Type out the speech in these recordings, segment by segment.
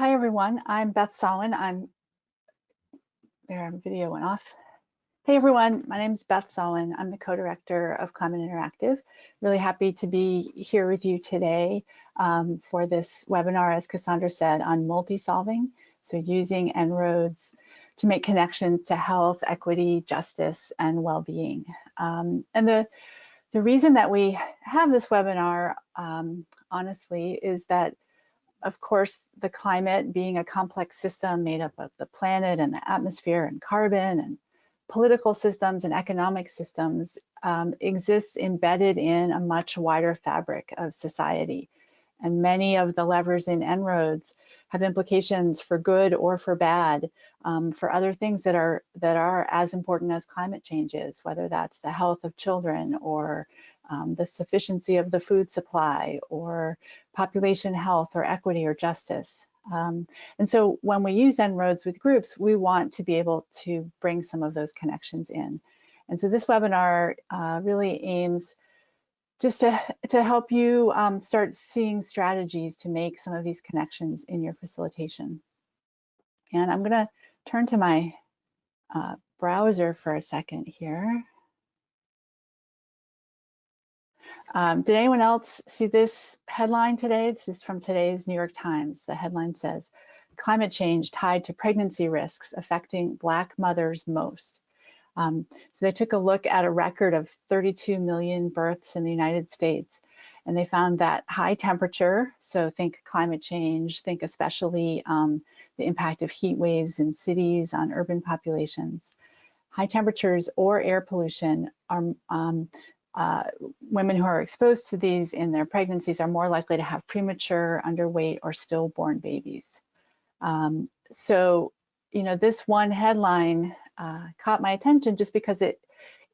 Hi, everyone. I'm Beth Sawin. I'm, there, video went off. Hey, everyone. My name is Beth Sawin. I'm the co-director of Climate Interactive. Really happy to be here with you today um, for this webinar, as Cassandra said, on multi-solving. So using En-ROADS to make connections to health, equity, justice, and well-being. Um, and the, the reason that we have this webinar, um, honestly, is that of course, the climate being a complex system made up of the planet and the atmosphere and carbon and political systems and economic systems um, exists embedded in a much wider fabric of society. And many of the levers in En-ROADS have implications for good or for bad um, for other things that are that are as important as climate change is, whether that's the health of children or um, the sufficiency of the food supply or population health or equity or justice. Um, and so when we use En-ROADS with groups, we want to be able to bring some of those connections in. And so this webinar uh, really aims just to, to help you um, start seeing strategies to make some of these connections in your facilitation. And I'm gonna turn to my uh, browser for a second here. Um, did anyone else see this headline today? This is from today's New York Times. The headline says, climate change tied to pregnancy risks affecting Black mothers most. Um, so they took a look at a record of 32 million births in the United States, and they found that high temperature, so think climate change, think especially um, the impact of heat waves in cities on urban populations, high temperatures or air pollution are um, uh, women who are exposed to these in their pregnancies are more likely to have premature, underweight, or stillborn babies. Um, so, you know, this one headline uh, caught my attention just because it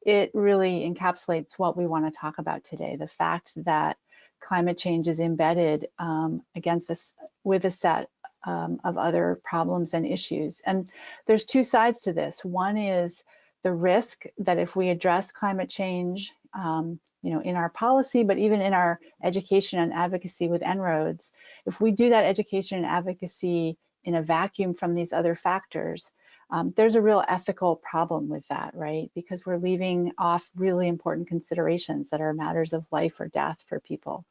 it really encapsulates what we want to talk about today. The fact that climate change is embedded um, against this with a set um, of other problems and issues. And there's two sides to this. One is the risk that if we address climate change um, you know, in our policy, but even in our education and advocacy with En-ROADS, if we do that education and advocacy in a vacuum from these other factors, um, there's a real ethical problem with that, right? Because we're leaving off really important considerations that are matters of life or death for people.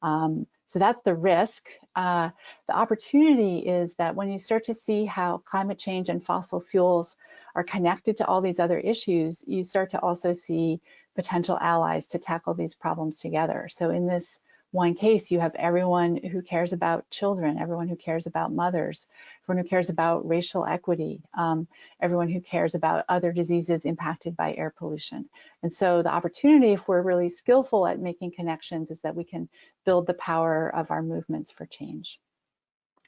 Um, so that's the risk. Uh, the opportunity is that when you start to see how climate change and fossil fuels are connected to all these other issues, you start to also see potential allies to tackle these problems together. So in this one case, you have everyone who cares about children, everyone who cares about mothers, everyone who cares about racial equity, um, everyone who cares about other diseases impacted by air pollution. And so the opportunity, if we're really skillful at making connections, is that we can build the power of our movements for change.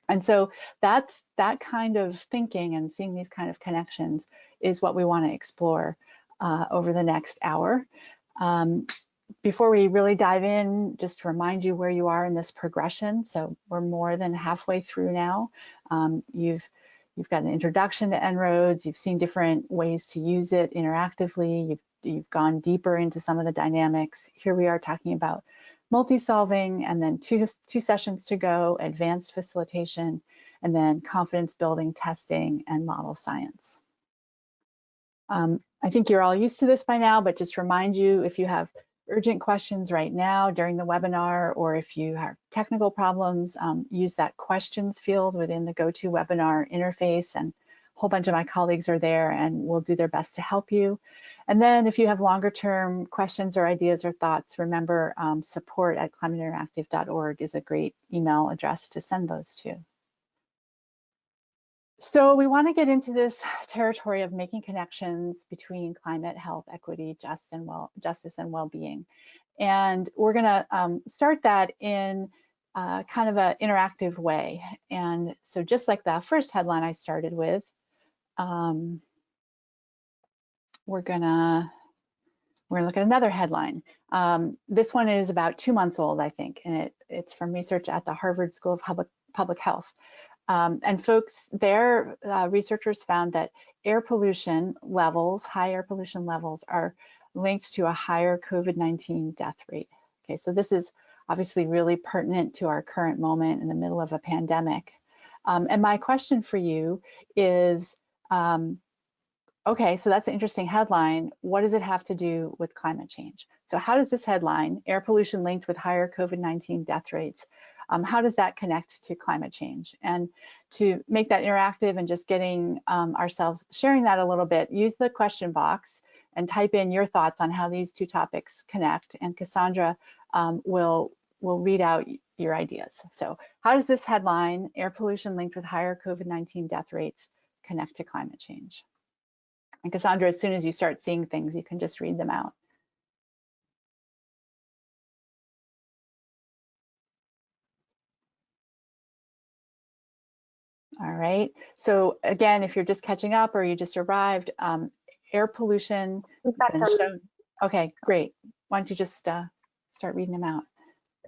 And so that's that kind of thinking and seeing these kind of connections is what we want to explore uh, over the next hour. Um, before we really dive in, just to remind you where you are in this progression. So we're more than halfway through now. Um, you've you've got an introduction to En-ROADS. You've seen different ways to use it interactively. You've you've gone deeper into some of the dynamics. Here we are talking about multi-solving, and then two two sessions to go: advanced facilitation, and then confidence building, testing, and model science. Um, I think you're all used to this by now, but just remind you if you have urgent questions right now during the webinar, or if you have technical problems, um, use that questions field within the GoToWebinar interface and a whole bunch of my colleagues are there and will do their best to help you. And then if you have longer term questions or ideas or thoughts, remember um, support at climateinteractive.org is a great email address to send those to. So we want to get into this territory of making connections between climate, health, equity, just and well, justice, and well-being. And we're going to um, start that in uh, kind of an interactive way. And so just like the first headline I started with, um, we're gonna we're gonna look at another headline. Um, this one is about two months old, I think, and it, it's from research at the Harvard School of Public, Public Health. Um, and folks, their uh, researchers found that air pollution levels, high air pollution levels are linked to a higher COVID-19 death rate. Okay, so this is obviously really pertinent to our current moment in the middle of a pandemic. Um, and my question for you is, um, okay, so that's an interesting headline. What does it have to do with climate change? So how does this headline, air pollution linked with higher COVID-19 death rates, um, how does that connect to climate change? And to make that interactive and just getting um, ourselves sharing that a little bit, use the question box and type in your thoughts on how these two topics connect. And Cassandra um, will will read out your ideas. So how does this headline, air pollution linked with higher COVID-19 death rates, connect to climate change? And Cassandra, as soon as you start seeing things, you can just read them out. All right. So again, if you're just catching up or you just arrived, um, air pollution. Okay, great. Why don't you just uh, start reading them out?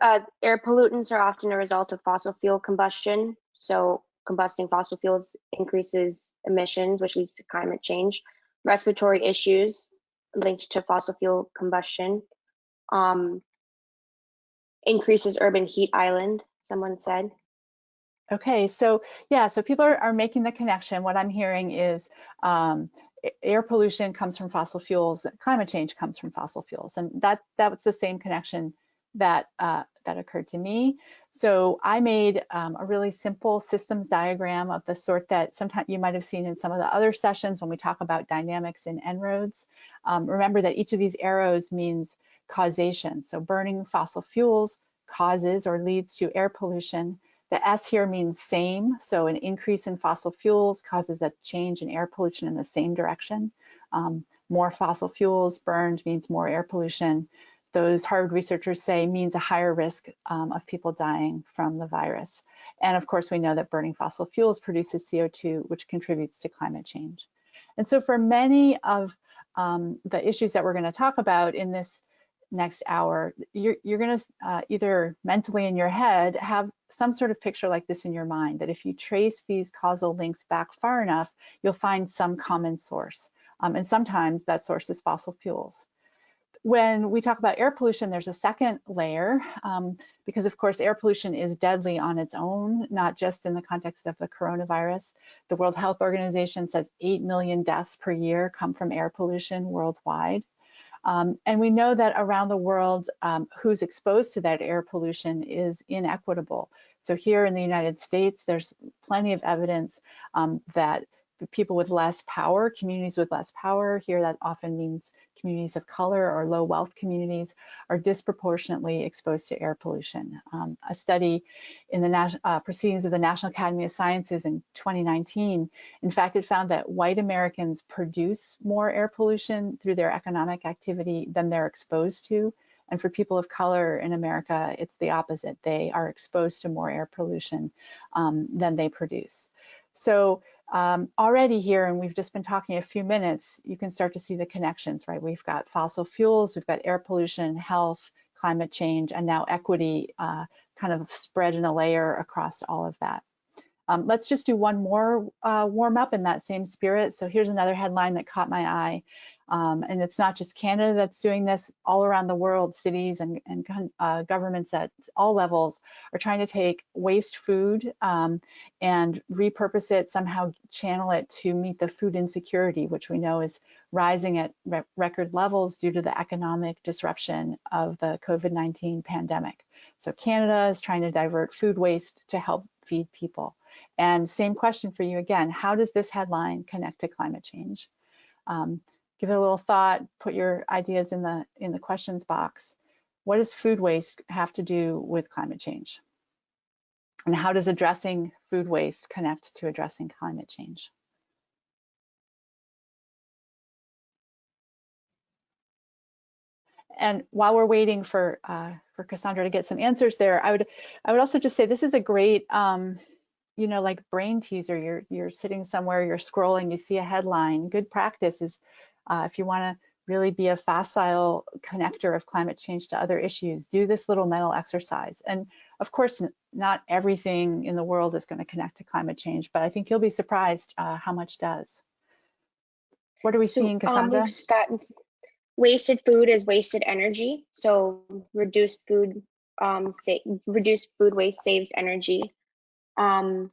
Uh, air pollutants are often a result of fossil fuel combustion. So combusting fossil fuels increases emissions, which leads to climate change. Respiratory issues linked to fossil fuel combustion. Um, increases urban heat island, someone said. Okay, so yeah, so people are, are making the connection. What I'm hearing is um, air pollution comes from fossil fuels, climate change comes from fossil fuels, and that that was the same connection that uh, that occurred to me. So I made um, a really simple systems diagram of the sort that sometimes you might have seen in some of the other sessions when we talk about dynamics in En-ROADS. Um, remember that each of these arrows means causation. So burning fossil fuels causes or leads to air pollution. The S here means same, so an increase in fossil fuels causes a change in air pollution in the same direction. Um, more fossil fuels burned means more air pollution. Those Harvard researchers say means a higher risk um, of people dying from the virus. And of course, we know that burning fossil fuels produces CO2, which contributes to climate change. And so for many of um, the issues that we're gonna talk about in this next hour, you're, you're gonna uh, either mentally in your head have some sort of picture like this in your mind, that if you trace these causal links back far enough, you'll find some common source. Um, and sometimes that source is fossil fuels. When we talk about air pollution, there's a second layer, um, because of course air pollution is deadly on its own, not just in the context of the coronavirus. The World Health Organization says 8 million deaths per year come from air pollution worldwide. Um, and we know that around the world, um, who's exposed to that air pollution is inequitable. So here in the United States, there's plenty of evidence um, that people with less power, communities with less power, here that often means communities of color or low wealth communities, are disproportionately exposed to air pollution. Um, a study in the uh, proceedings of the National Academy of Sciences in 2019, in fact, it found that white Americans produce more air pollution through their economic activity than they're exposed to. And for people of color in America, it's the opposite. They are exposed to more air pollution um, than they produce. So um, already here, and we've just been talking a few minutes, you can start to see the connections, right? We've got fossil fuels, we've got air pollution, health, climate change, and now equity uh, kind of spread in a layer across all of that. Um, let's just do one more uh, warm up in that same spirit. So here's another headline that caught my eye. Um, and it's not just Canada that's doing this, all around the world, cities and, and uh, governments at all levels are trying to take waste food um, and repurpose it, somehow channel it to meet the food insecurity, which we know is rising at re record levels due to the economic disruption of the COVID-19 pandemic. So Canada is trying to divert food waste to help feed people. And same question for you again, how does this headline connect to climate change? Um, give it a little thought, put your ideas in the, in the questions box. What does food waste have to do with climate change? And how does addressing food waste connect to addressing climate change? And while we're waiting for uh, for Cassandra to get some answers there, I would I would also just say this is a great um, you know like brain teaser. You're you're sitting somewhere, you're scrolling, you see a headline. Good practice is uh, if you want to really be a facile connector of climate change to other issues, do this little mental exercise. And of course, not everything in the world is going to connect to climate change, but I think you'll be surprised uh, how much does. What are we so, seeing, um, Cassandra? Um, wasted food is wasted energy. So reduced food, um, reduced food waste saves energy. Um,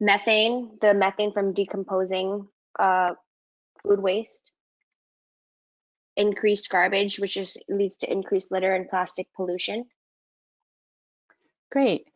Methane, the methane from decomposing uh, food waste. Increased garbage, which just leads to increased litter and plastic pollution. Great.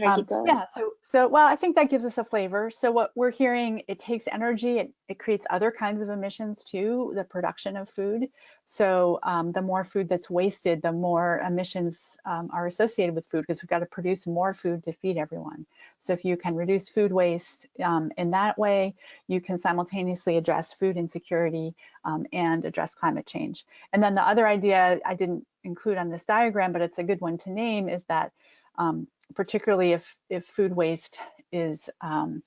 Um, yeah, so, so, well, I think that gives us a flavor. So what we're hearing, it takes energy, it, it creates other kinds of emissions too, the production of food. So um, the more food that's wasted, the more emissions um, are associated with food because we've got to produce more food to feed everyone. So if you can reduce food waste um, in that way, you can simultaneously address food insecurity um, and address climate change. And then the other idea I didn't include on this diagram, but it's a good one to name is that um, particularly if, if food waste is um,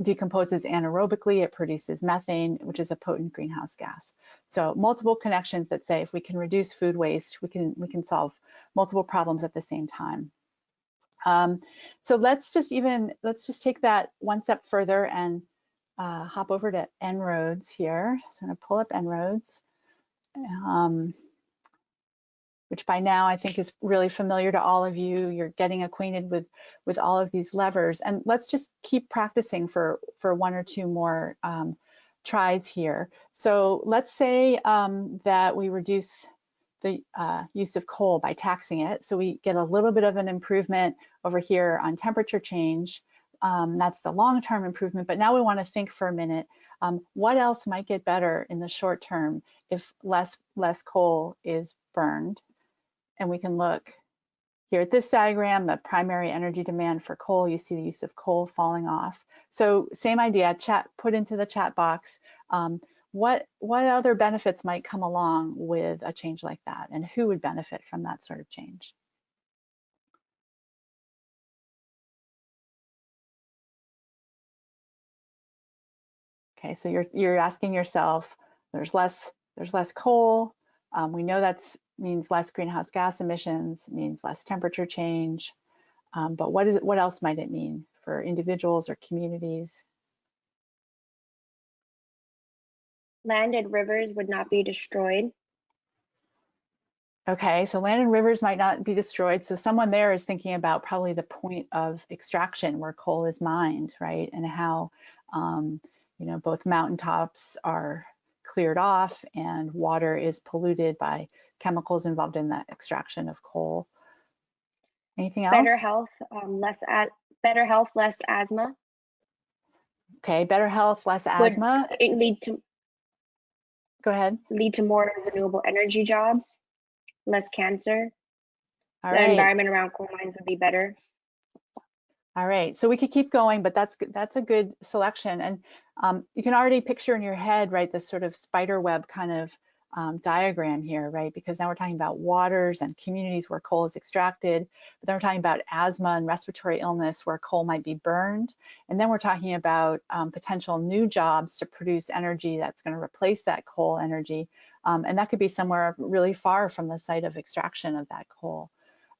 decomposes anaerobically, it produces methane, which is a potent greenhouse gas. So multiple connections that say if we can reduce food waste, we can, we can solve multiple problems at the same time. Um, so let's just even, let's just take that one step further and uh, hop over to En-ROADS here. So I'm gonna pull up En-ROADS. Um, which by now I think is really familiar to all of you. You're getting acquainted with, with all of these levers. And let's just keep practicing for, for one or two more um, tries here. So let's say um, that we reduce the uh, use of coal by taxing it. So we get a little bit of an improvement over here on temperature change. Um, that's the long-term improvement, but now we wanna think for a minute, um, what else might get better in the short term if less, less coal is burned? And we can look here at this diagram, the primary energy demand for coal, you see the use of coal falling off. So same idea, chat put into the chat box, um, what, what other benefits might come along with a change like that and who would benefit from that sort of change? Okay, so you're, you're asking yourself, there's less, there's less coal. Um, we know that means less greenhouse gas emissions, means less temperature change. Um, but what is it, what else might it mean for individuals or communities? Land and rivers would not be destroyed. Okay, so land and rivers might not be destroyed. So someone there is thinking about probably the point of extraction where coal is mined, right? And how, um, you know, both mountaintops are cleared off and water is polluted by chemicals involved in the extraction of coal. Anything else? Better health, um, less better health, less asthma. Okay, better health, less Would asthma. it lead to Go ahead. lead to more renewable energy jobs, less cancer. All the right. environment around coal mines would be better. All right, so we could keep going, but that's good. That's a good selection. And um, you can already picture in your head, right, this sort of spider web kind of um, diagram here, right? Because now we're talking about waters and communities where coal is extracted, but then we're talking about asthma and respiratory illness where coal might be burned. And then we're talking about um, potential new jobs to produce energy that's gonna replace that coal energy. Um, and that could be somewhere really far from the site of extraction of that coal.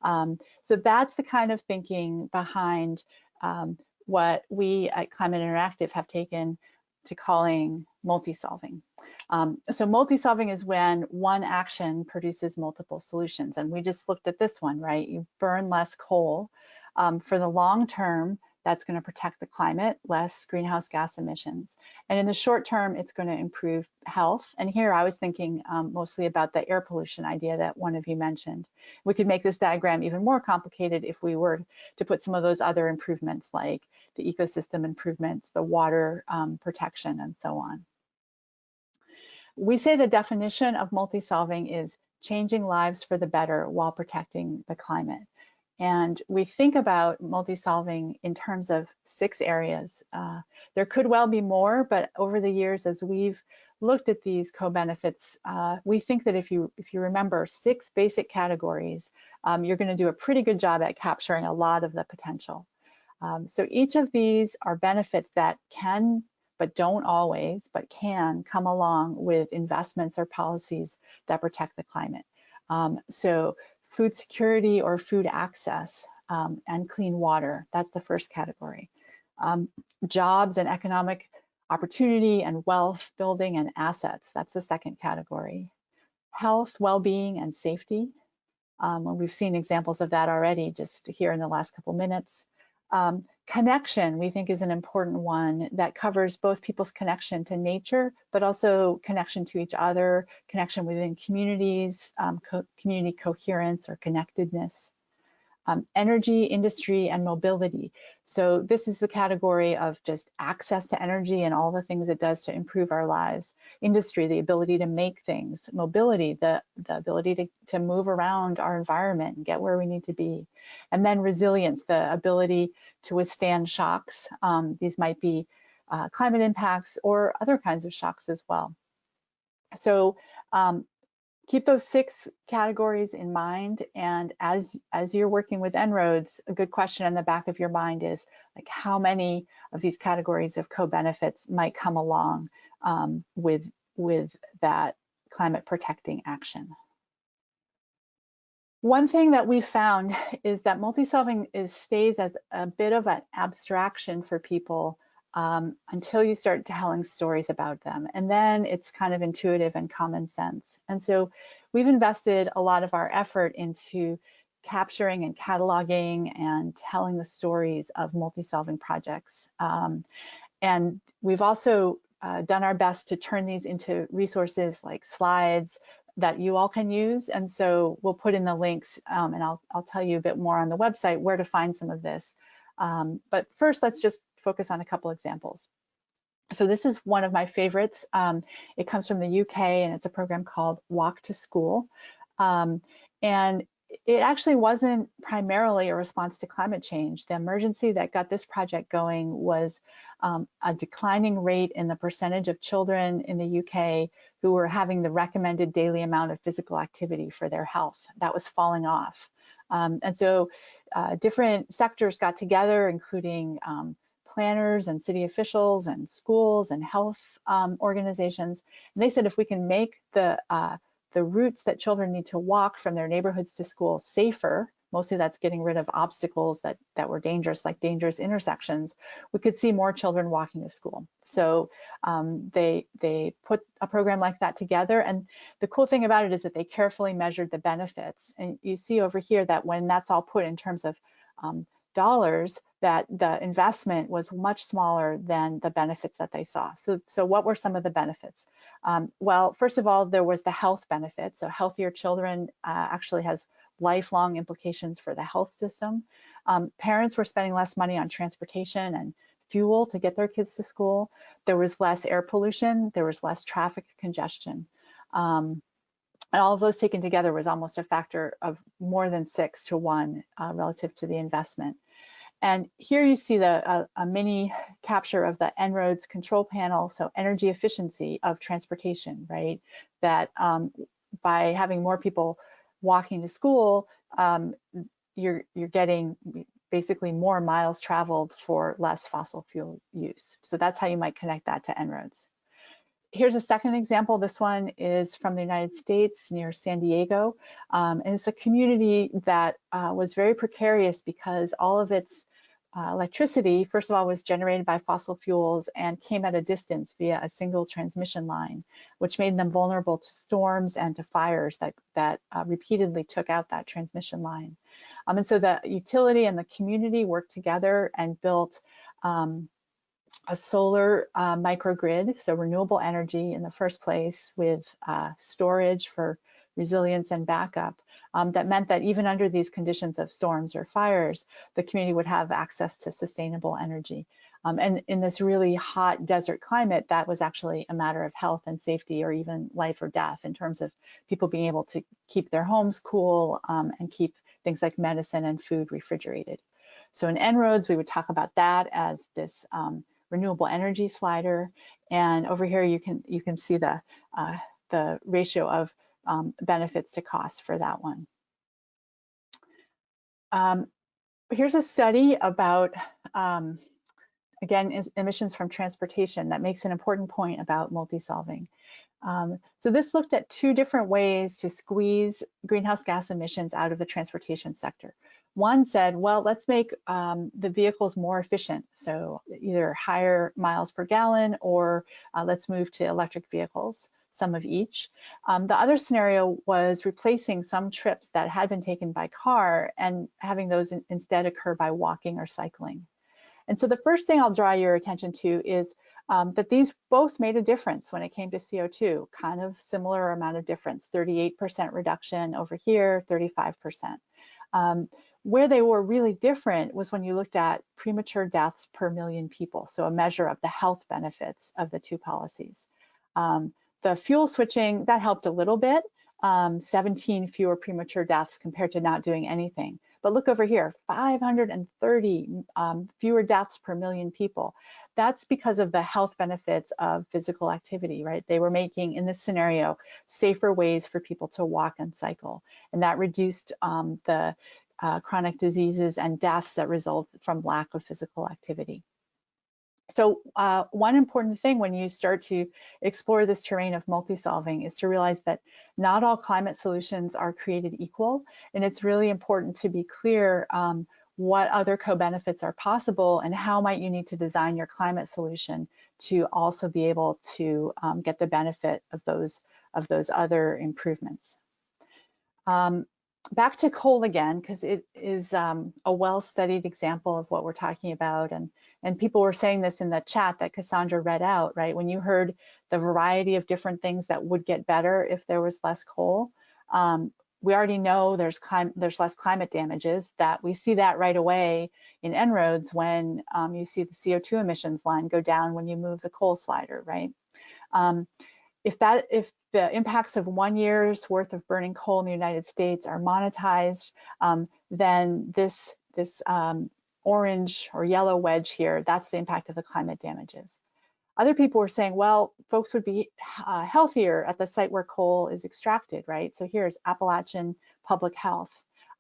Um, so that's the kind of thinking behind um, what we at Climate Interactive have taken to calling multi-solving. Um, so multi-solving is when one action produces multiple solutions. And we just looked at this one, right? You burn less coal. Um, for the long term, that's going to protect the climate, less greenhouse gas emissions. And in the short term, it's going to improve health. And here I was thinking um, mostly about the air pollution idea that one of you mentioned. We could make this diagram even more complicated if we were to put some of those other improvements like the ecosystem improvements, the water um, protection, and so on. We say the definition of multi-solving is changing lives for the better while protecting the climate. And we think about multi-solving in terms of six areas. Uh, there could well be more, but over the years, as we've looked at these co-benefits, uh, we think that if you if you remember six basic categories, um, you're going to do a pretty good job at capturing a lot of the potential. Um, so each of these are benefits that can, but don't always, but can come along with investments or policies that protect the climate. Um, so food security or food access um, and clean water. That's the first category. Um, jobs and economic opportunity and wealth building and assets. That's the second category. Health, well-being, and safety. Um, we've seen examples of that already just here in the last couple minutes. Um, connection, we think, is an important one that covers both people's connection to nature, but also connection to each other, connection within communities, um, co community coherence or connectedness um, energy, industry, and mobility. So this is the category of just access to energy and all the things it does to improve our lives. Industry, the ability to make things. Mobility, the, the ability to, to move around our environment and get where we need to be. And then resilience, the ability to withstand shocks. Um, these might be uh, climate impacts or other kinds of shocks as well. So um, keep those six categories in mind. And as, as you're working with En-ROADS, a good question in the back of your mind is like how many of these categories of co-benefits might come along um, with, with that climate protecting action. One thing that we found is that multi-solving is stays as a bit of an abstraction for people um, until you start telling stories about them. And then it's kind of intuitive and common sense. And so we've invested a lot of our effort into capturing and cataloging and telling the stories of multi-solving projects. Um, and we've also uh, done our best to turn these into resources like slides that you all can use. And so we'll put in the links um, and I'll, I'll tell you a bit more on the website where to find some of this. Um, but first, let's just focus on a couple examples. So this is one of my favorites. Um, it comes from the UK and it's a program called Walk to School. Um, and it actually wasn't primarily a response to climate change. The emergency that got this project going was um, a declining rate in the percentage of children in the UK who were having the recommended daily amount of physical activity for their health. That was falling off. Um, and so uh, different sectors got together, including um, planners and city officials and schools and health um, organizations. And they said if we can make the, uh, the routes that children need to walk from their neighborhoods to school safer, mostly that's getting rid of obstacles that, that were dangerous, like dangerous intersections, we could see more children walking to school. So um, they, they put a program like that together. And the cool thing about it is that they carefully measured the benefits. And you see over here that when that's all put in terms of um, dollars, that the investment was much smaller than the benefits that they saw. So, so what were some of the benefits? Um, well, first of all, there was the health benefit. So healthier children uh, actually has lifelong implications for the health system. Um, parents were spending less money on transportation and fuel to get their kids to school. There was less air pollution. There was less traffic congestion. Um, and all of those taken together was almost a factor of more than six to one uh, relative to the investment. And here you see the uh, a mini capture of the En-ROADS control panel, so energy efficiency of transportation, right? That um, by having more people walking to school, um, you're you're getting basically more miles traveled for less fossil fuel use. So that's how you might connect that to En-ROADS. Here's a second example. This one is from the United States near San Diego. Um, and it's a community that uh, was very precarious because all of its uh, electricity, first of all, was generated by fossil fuels and came at a distance via a single transmission line, which made them vulnerable to storms and to fires that, that uh, repeatedly took out that transmission line. Um, and so the utility and the community worked together and built um, a solar uh, microgrid, so renewable energy in the first place with uh, storage for resilience and backup um, that meant that even under these conditions of storms or fires, the community would have access to sustainable energy. Um, and in this really hot desert climate, that was actually a matter of health and safety or even life or death in terms of people being able to keep their homes cool um, and keep things like medicine and food refrigerated. So in En-ROADS, we would talk about that as this um, renewable energy slider. And over here, you can you can see the uh, the ratio of um, benefits to cost for that one. Um, here's a study about, um, again, emissions from transportation that makes an important point about multi-solving. Um, so this looked at two different ways to squeeze greenhouse gas emissions out of the transportation sector. One said, well, let's make um, the vehicles more efficient. So either higher miles per gallon or uh, let's move to electric vehicles some of each. Um, the other scenario was replacing some trips that had been taken by car and having those in, instead occur by walking or cycling. And so the first thing I'll draw your attention to is um, that these both made a difference when it came to CO2, kind of similar amount of difference, 38% reduction over here, 35%. Um, where they were really different was when you looked at premature deaths per million people, so a measure of the health benefits of the two policies. Um, the fuel switching, that helped a little bit, um, 17 fewer premature deaths compared to not doing anything. But look over here, 530 um, fewer deaths per million people. That's because of the health benefits of physical activity, right? They were making, in this scenario, safer ways for people to walk and cycle. And that reduced um, the uh, chronic diseases and deaths that result from lack of physical activity. So uh, one important thing when you start to explore this terrain of multi-solving is to realize that not all climate solutions are created equal, and it's really important to be clear um, what other co-benefits are possible and how might you need to design your climate solution to also be able to um, get the benefit of those, of those other improvements. Um, back to coal again, because it is um, a well-studied example of what we're talking about. And, and people were saying this in the chat that Cassandra read out, right? When you heard the variety of different things that would get better if there was less coal, um, we already know there's, there's less climate damages, that we see that right away in En-ROADS when um, you see the CO2 emissions line go down when you move the coal slider, right? Um, if that if the impacts of one year's worth of burning coal in the United States are monetized, um, then this this um, orange or yellow wedge here, that's the impact of the climate damages. Other people were saying, well, folks would be uh, healthier at the site where coal is extracted, right? So here's Appalachian Public Health.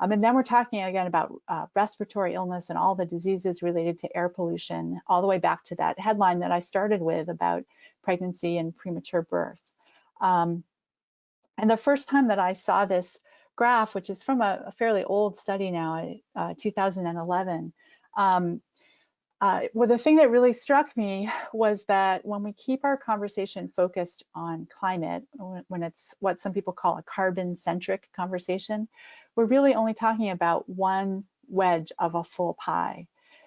Um, and then we're talking again about uh, respiratory illness and all the diseases related to air pollution, all the way back to that headline that I started with about pregnancy and premature birth. Um, and the first time that I saw this graph, which is from a, a fairly old study now, uh, 2011, um, uh, well, the thing that really struck me was that when we keep our conversation focused on climate, when it's what some people call a carbon-centric conversation, we're really only talking about one wedge of a full pie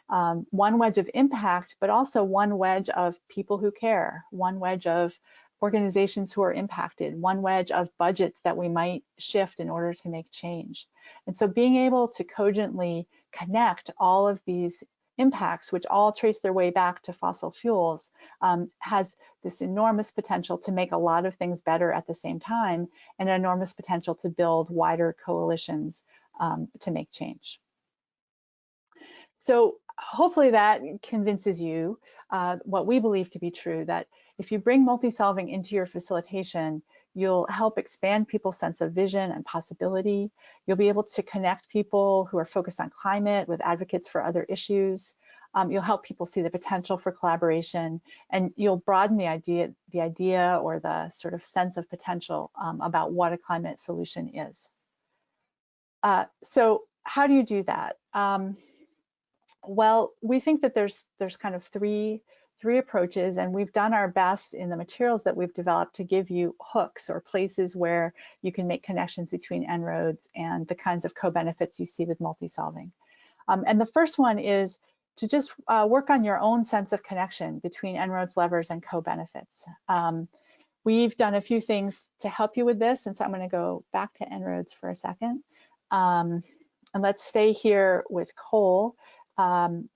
um, one wedge of impact, but also one wedge of people who care, one wedge of organizations who are impacted, one wedge of budgets that we might shift in order to make change. And so being able to cogently connect all of these impacts, which all trace their way back to fossil fuels, um, has this enormous potential to make a lot of things better at the same time and an enormous potential to build wider coalitions um, to make change. So hopefully that convinces you uh, what we believe to be true, that if you bring multi-solving into your facilitation, you'll help expand people's sense of vision and possibility. You'll be able to connect people who are focused on climate with advocates for other issues. Um, you'll help people see the potential for collaboration and you'll broaden the idea, the idea or the sort of sense of potential um, about what a climate solution is. Uh, so how do you do that? Um, well, we think that there's there's kind of three three approaches and we've done our best in the materials that we've developed to give you hooks or places where you can make connections between En-ROADS and the kinds of co-benefits you see with multi-solving. Um, and the first one is to just uh, work on your own sense of connection between En-ROADS levers and co-benefits. Um, we've done a few things to help you with this, and so I'm gonna go back to En-ROADS for a second. Um, and let's stay here with coal. Um,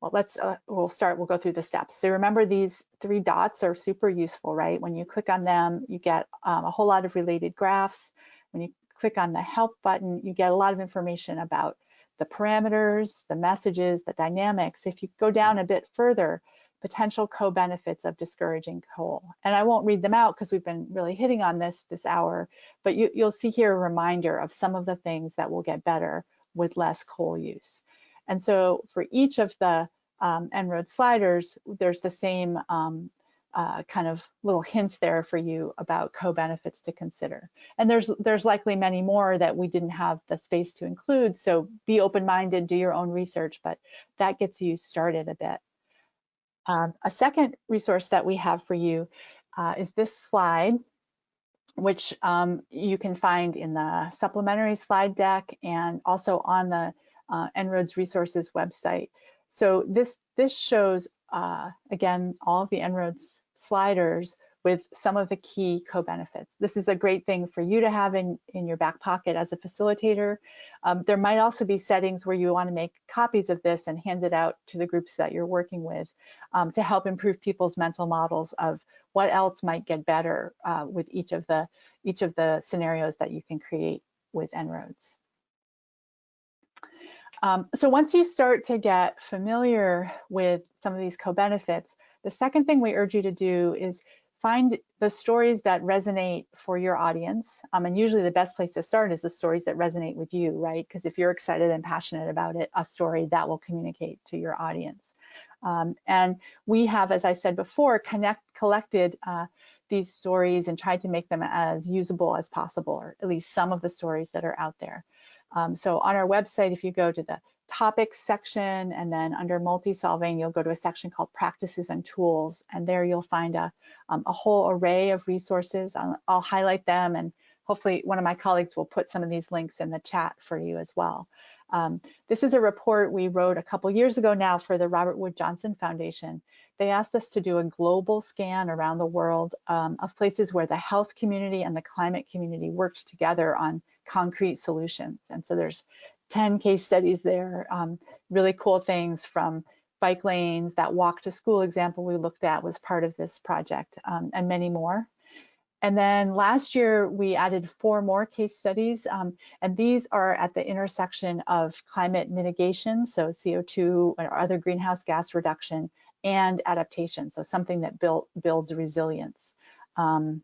well, let's, uh, we'll start, we'll go through the steps. So remember these three dots are super useful, right? When you click on them, you get um, a whole lot of related graphs. When you click on the help button, you get a lot of information about the parameters, the messages, the dynamics. If you go down a bit further, potential co-benefits of discouraging coal. And I won't read them out because we've been really hitting on this this hour, but you, you'll see here a reminder of some of the things that will get better with less coal use. And so for each of the um, En-ROAD sliders, there's the same um, uh, kind of little hints there for you about co-benefits to consider. And there's there's likely many more that we didn't have the space to include, so be open-minded, do your own research, but that gets you started a bit. Um, a second resource that we have for you uh, is this slide, which um, you can find in the supplementary slide deck and also on the uh, En-ROADS resources website. So this, this shows, uh, again, all the En-ROADS sliders with some of the key co-benefits. This is a great thing for you to have in, in your back pocket as a facilitator. Um, there might also be settings where you want to make copies of this and hand it out to the groups that you're working with um, to help improve people's mental models of what else might get better uh, with each of the each of the scenarios that you can create with En-ROADS. Um, so once you start to get familiar with some of these co-benefits, the second thing we urge you to do is find the stories that resonate for your audience. Um, and usually the best place to start is the stories that resonate with you, right? Because if you're excited and passionate about it, a story that will communicate to your audience. Um, and we have, as I said before, connect, collected uh, these stories and tried to make them as usable as possible, or at least some of the stories that are out there. Um, so on our website, if you go to the topics section and then under multi-solving, you'll go to a section called practices and tools. And there you'll find a, um, a whole array of resources. I'll, I'll, highlight them and hopefully one of my colleagues will put some of these links in the chat for you as well. Um, this is a report we wrote a couple years ago now for the Robert Wood Johnson Foundation. They asked us to do a global scan around the world um, of places where the health community and the climate community worked together on concrete solutions. And so there's 10 case studies there, um, really cool things from bike lanes, that walk to school example we looked at was part of this project, um, and many more. And then last year, we added four more case studies, um, and these are at the intersection of climate mitigation, so CO2 or other greenhouse gas reduction, and adaptation, so something that build, builds resilience. Um,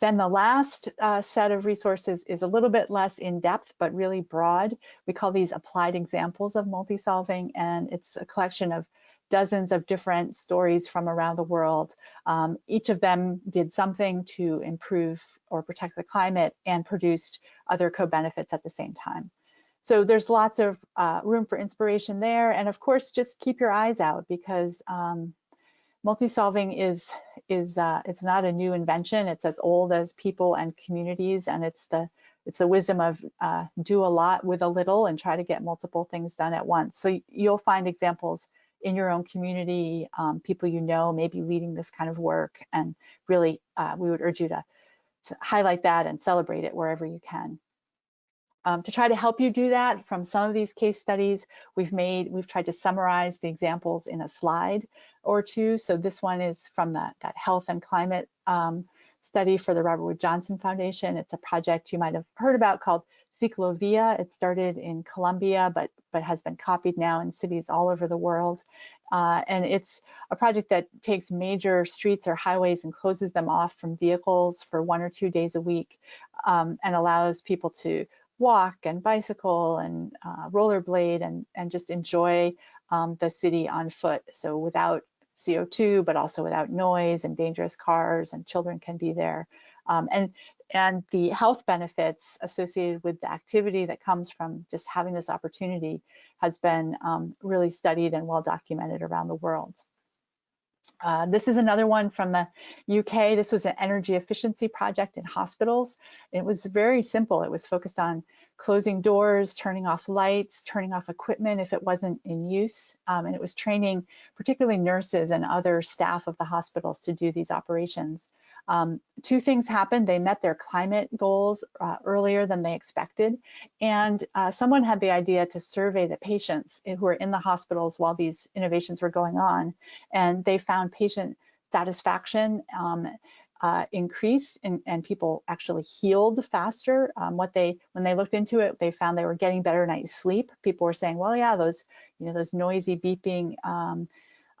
then the last uh, set of resources is a little bit less in depth, but really broad. We call these applied examples of multi-solving, and it's a collection of dozens of different stories from around the world. Um, each of them did something to improve or protect the climate and produced other co-benefits at the same time. So there's lots of uh, room for inspiration there. And of course, just keep your eyes out because um, multi-solving is is uh, it's not a new invention. It's as old as people and communities, and it's the it's the wisdom of uh, do a lot with a little and try to get multiple things done at once. So you'll find examples in your own community, um, people you know maybe leading this kind of work, and really uh, we would urge you to, to highlight that and celebrate it wherever you can. Um, to try to help you do that from some of these case studies, we've made, we've tried to summarize the examples in a slide or two. So this one is from the, that health and climate um, study for the Robert Wood Johnson Foundation. It's a project you might have heard about called Ciclovia. It started in Colombia, but, but has been copied now in cities all over the world. Uh, and it's a project that takes major streets or highways and closes them off from vehicles for one or two days a week um, and allows people to walk and bicycle and uh, rollerblade and, and just enjoy um, the city on foot. So without CO2, but also without noise and dangerous cars and children can be there. Um, and, and the health benefits associated with the activity that comes from just having this opportunity has been um, really studied and well documented around the world. Uh, this is another one from the UK. This was an energy efficiency project in hospitals. It was very simple. It was focused on closing doors, turning off lights, turning off equipment if it wasn't in use. Um, and it was training particularly nurses and other staff of the hospitals to do these operations. Um, two things happened. They met their climate goals uh, earlier than they expected. And uh, someone had the idea to survey the patients who were in the hospitals while these innovations were going on. And they found patient satisfaction um, uh, increased and, and, people actually healed faster. Um, what they, when they looked into it, they found they were getting better night's sleep. People were saying, well, yeah, those, you know, those noisy beeping um,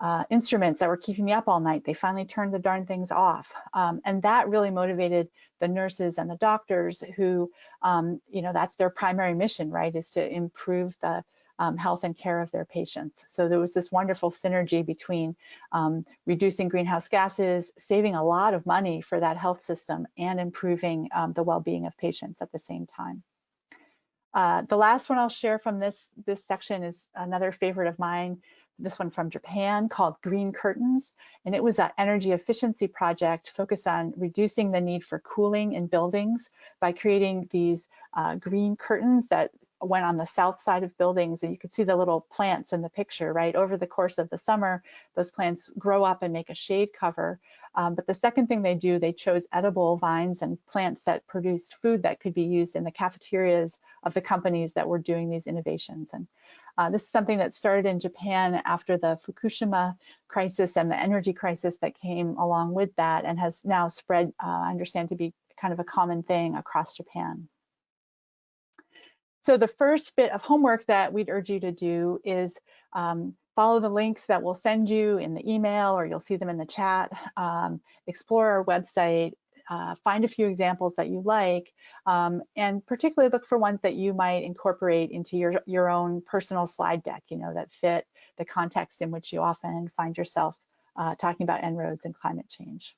uh, instruments that were keeping me up all night. They finally turned the darn things off. Um, and that really motivated the nurses and the doctors who, um, you know, that's their primary mission, right, is to improve the um, health and care of their patients. So there was this wonderful synergy between um, reducing greenhouse gases, saving a lot of money for that health system, and improving um, the well-being of patients at the same time. Uh, the last one I'll share from this, this section is another favorite of mine, this one from Japan called Green Curtains. And it was an energy efficiency project focused on reducing the need for cooling in buildings by creating these uh, green curtains that went on the south side of buildings and you could see the little plants in the picture, right? Over the course of the summer, those plants grow up and make a shade cover. Um, but the second thing they do, they chose edible vines and plants that produced food that could be used in the cafeterias of the companies that were doing these innovations. And uh, this is something that started in Japan after the Fukushima crisis and the energy crisis that came along with that and has now spread, uh, I understand, to be kind of a common thing across Japan. So the first bit of homework that we'd urge you to do is um, follow the links that we'll send you in the email or you'll see them in the chat, um, explore our website, uh, find a few examples that you like, um, and particularly look for ones that you might incorporate into your, your own personal slide deck, you know, that fit the context in which you often find yourself uh, talking about En-ROADS and climate change.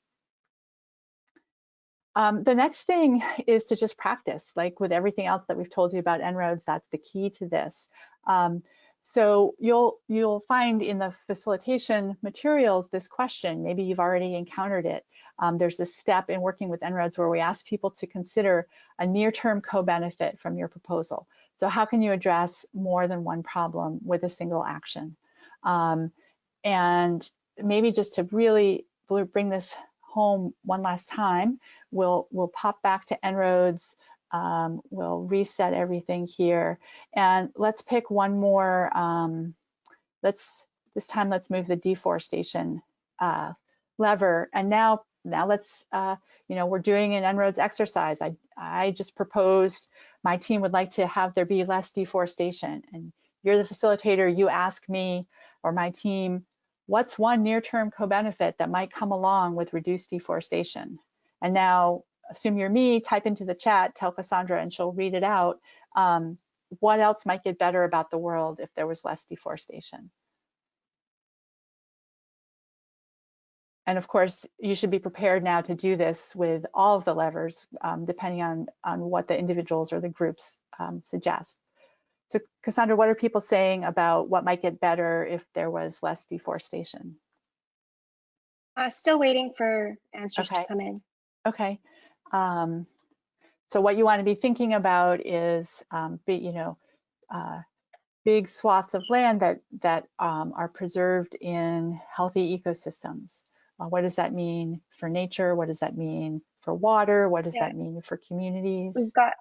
Um, the next thing is to just practice, like with everything else that we've told you about En-ROADS, that's the key to this. Um, so you'll you'll find in the facilitation materials this question, maybe you've already encountered it. Um, there's this step in working with En-ROADS where we ask people to consider a near-term co-benefit from your proposal. So how can you address more than one problem with a single action? Um, and maybe just to really bring this home one last time, we'll, we'll pop back to En-ROADS um, we'll reset everything here and let's pick one more. Um, let's this time let's move the deforestation uh, lever and now now let's uh, you know we're doing an En-ROADS exercise. I I just proposed my team would like to have there be less deforestation and you're the facilitator. You ask me or my team what's one near-term co-benefit that might come along with reduced deforestation and now assume you're me, type into the chat, tell Cassandra and she'll read it out. Um, what else might get better about the world if there was less deforestation? And of course, you should be prepared now to do this with all of the levers, um, depending on, on what the individuals or the groups um, suggest. So Cassandra, what are people saying about what might get better if there was less deforestation? Uh, still waiting for answers okay. to come in. Okay. Um, so what you want to be thinking about is, um, be, you know, uh, big swaths of land that that um, are preserved in healthy ecosystems. Uh, what does that mean for nature? What does that mean for water? What does yeah. that mean for communities? We've got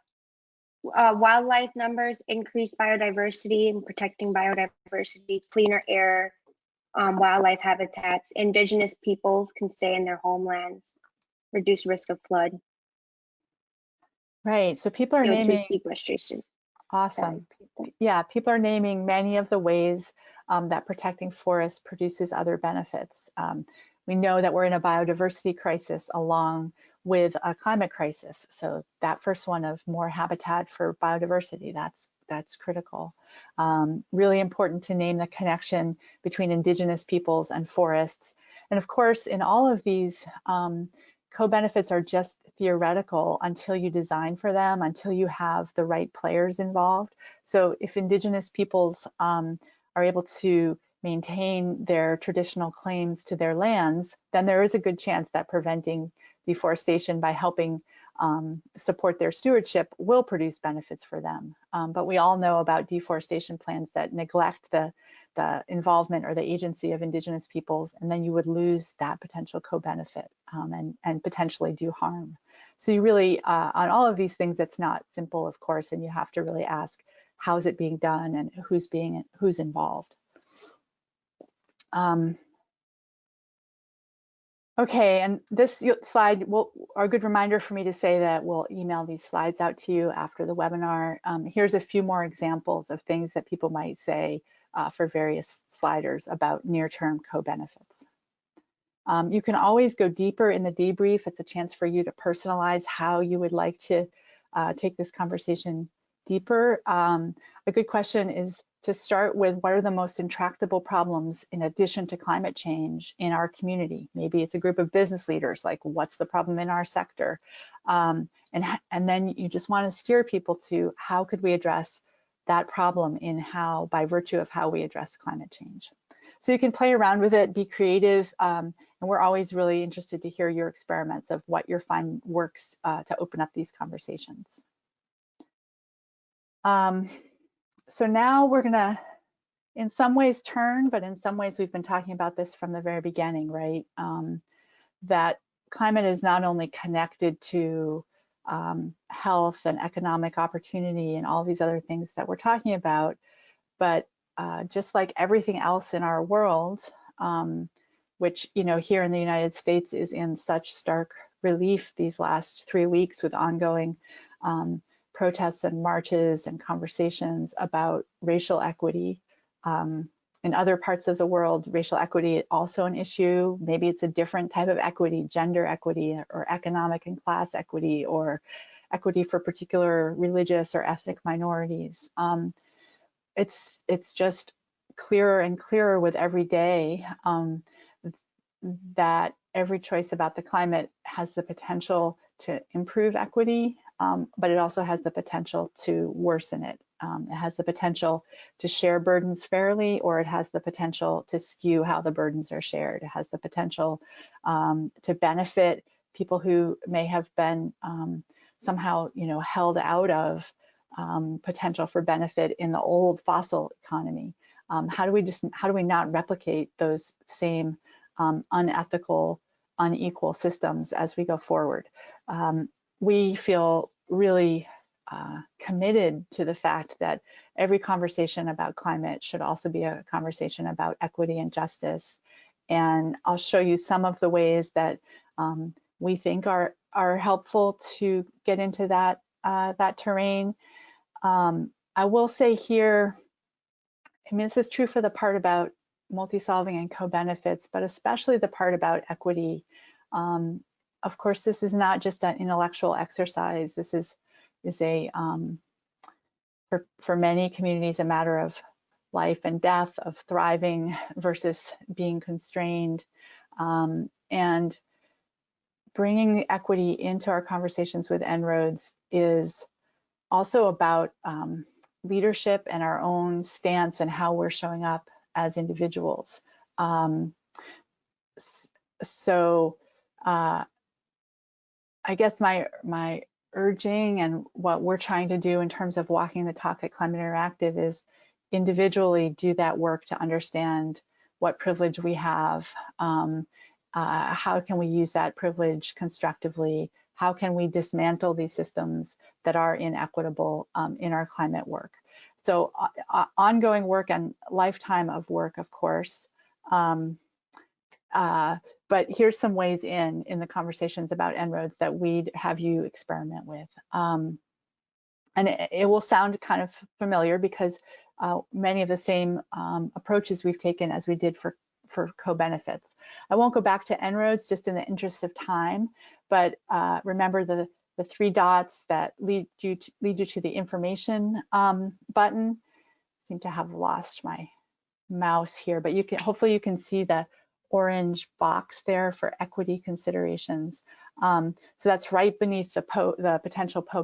uh, wildlife numbers, increased biodiversity and protecting biodiversity, cleaner air, um, wildlife habitats, indigenous peoples can stay in their homelands, reduce risk of flood. Right. So people are naming sequestration. Awesome. Yeah, people are naming many of the ways um, that protecting forests produces other benefits. Um, we know that we're in a biodiversity crisis along with a climate crisis. So that first one of more habitat for biodiversity, that's that's critical. Um, really important to name the connection between indigenous peoples and forests. And of course, in all of these, um, co-benefits are just theoretical until you design for them, until you have the right players involved. So if indigenous peoples um, are able to maintain their traditional claims to their lands, then there is a good chance that preventing deforestation by helping um, support their stewardship will produce benefits for them. Um, but we all know about deforestation plans that neglect the the involvement or the agency of indigenous peoples, and then you would lose that potential co-benefit um, and, and potentially do harm. So you really, uh, on all of these things, it's not simple, of course, and you have to really ask, how is it being done and who's being, who's involved. Um, okay, and this slide will are a good reminder for me to say that we'll email these slides out to you after the webinar. Um, here's a few more examples of things that people might say uh, for various sliders about near-term co-benefits. Um, you can always go deeper in the debrief. It's a chance for you to personalize how you would like to uh, take this conversation deeper. Um, a good question is to start with what are the most intractable problems in addition to climate change in our community? Maybe it's a group of business leaders, like what's the problem in our sector? Um, and, and then you just wanna steer people to how could we address that problem in how, by virtue of how we address climate change. So you can play around with it, be creative, um, and we're always really interested to hear your experiments of what your find works uh, to open up these conversations. Um, so now we're gonna, in some ways turn, but in some ways we've been talking about this from the very beginning, right? Um, that climate is not only connected to um, health and economic opportunity and all these other things that we're talking about, but uh, just like everything else in our world, um, which you know here in the United States is in such stark relief these last three weeks with ongoing um, protests and marches and conversations about racial equity. Um, in other parts of the world, racial equity also an issue. Maybe it's a different type of equity, gender equity or economic and class equity or equity for particular religious or ethnic minorities. Um, it's, it's just clearer and clearer with every day um, that every choice about the climate has the potential to improve equity, um, but it also has the potential to worsen it. Um, it has the potential to share burdens fairly, or it has the potential to skew how the burdens are shared. It has the potential um, to benefit people who may have been um, somehow, you know, held out of um, potential for benefit in the old fossil economy. Um, how do we just, how do we not replicate those same um, unethical, unequal systems as we go forward? We feel really uh, committed to the fact that every conversation about climate should also be a conversation about equity and justice. And I'll show you some of the ways that um, we think are, are helpful to get into that, uh, that terrain. Um, I will say here, I mean, this is true for the part about multi-solving and co-benefits, but especially the part about equity. Um, of course, this is not just an intellectual exercise. This is is a, um, for, for many communities, a matter of life and death, of thriving versus being constrained. Um, and bringing equity into our conversations with En-ROADS is also about um, leadership and our own stance and how we're showing up as individuals. Um, so uh, I guess my my urging and what we're trying to do in terms of walking the talk at Climate Interactive is individually do that work to understand what privilege we have, um, uh, how can we use that privilege constructively, how can we dismantle these systems that are inequitable um, in our climate work. So uh, uh ongoing work and lifetime of work, of course. Um, uh, but here's some ways in in the conversations about En-ROADS that we'd have you experiment with. Um, and it, it, will sound kind of familiar because uh, many of the same um, approaches we've taken as we did for, for co-benefits. I won't go back to En-ROADS just in the interest of time, but uh, remember the, the three dots that lead you to, lead you to the information um, button. I seem to have lost my mouse here, but you can hopefully you can see the orange box there for equity considerations. Um, so that's right beneath the, po the potential co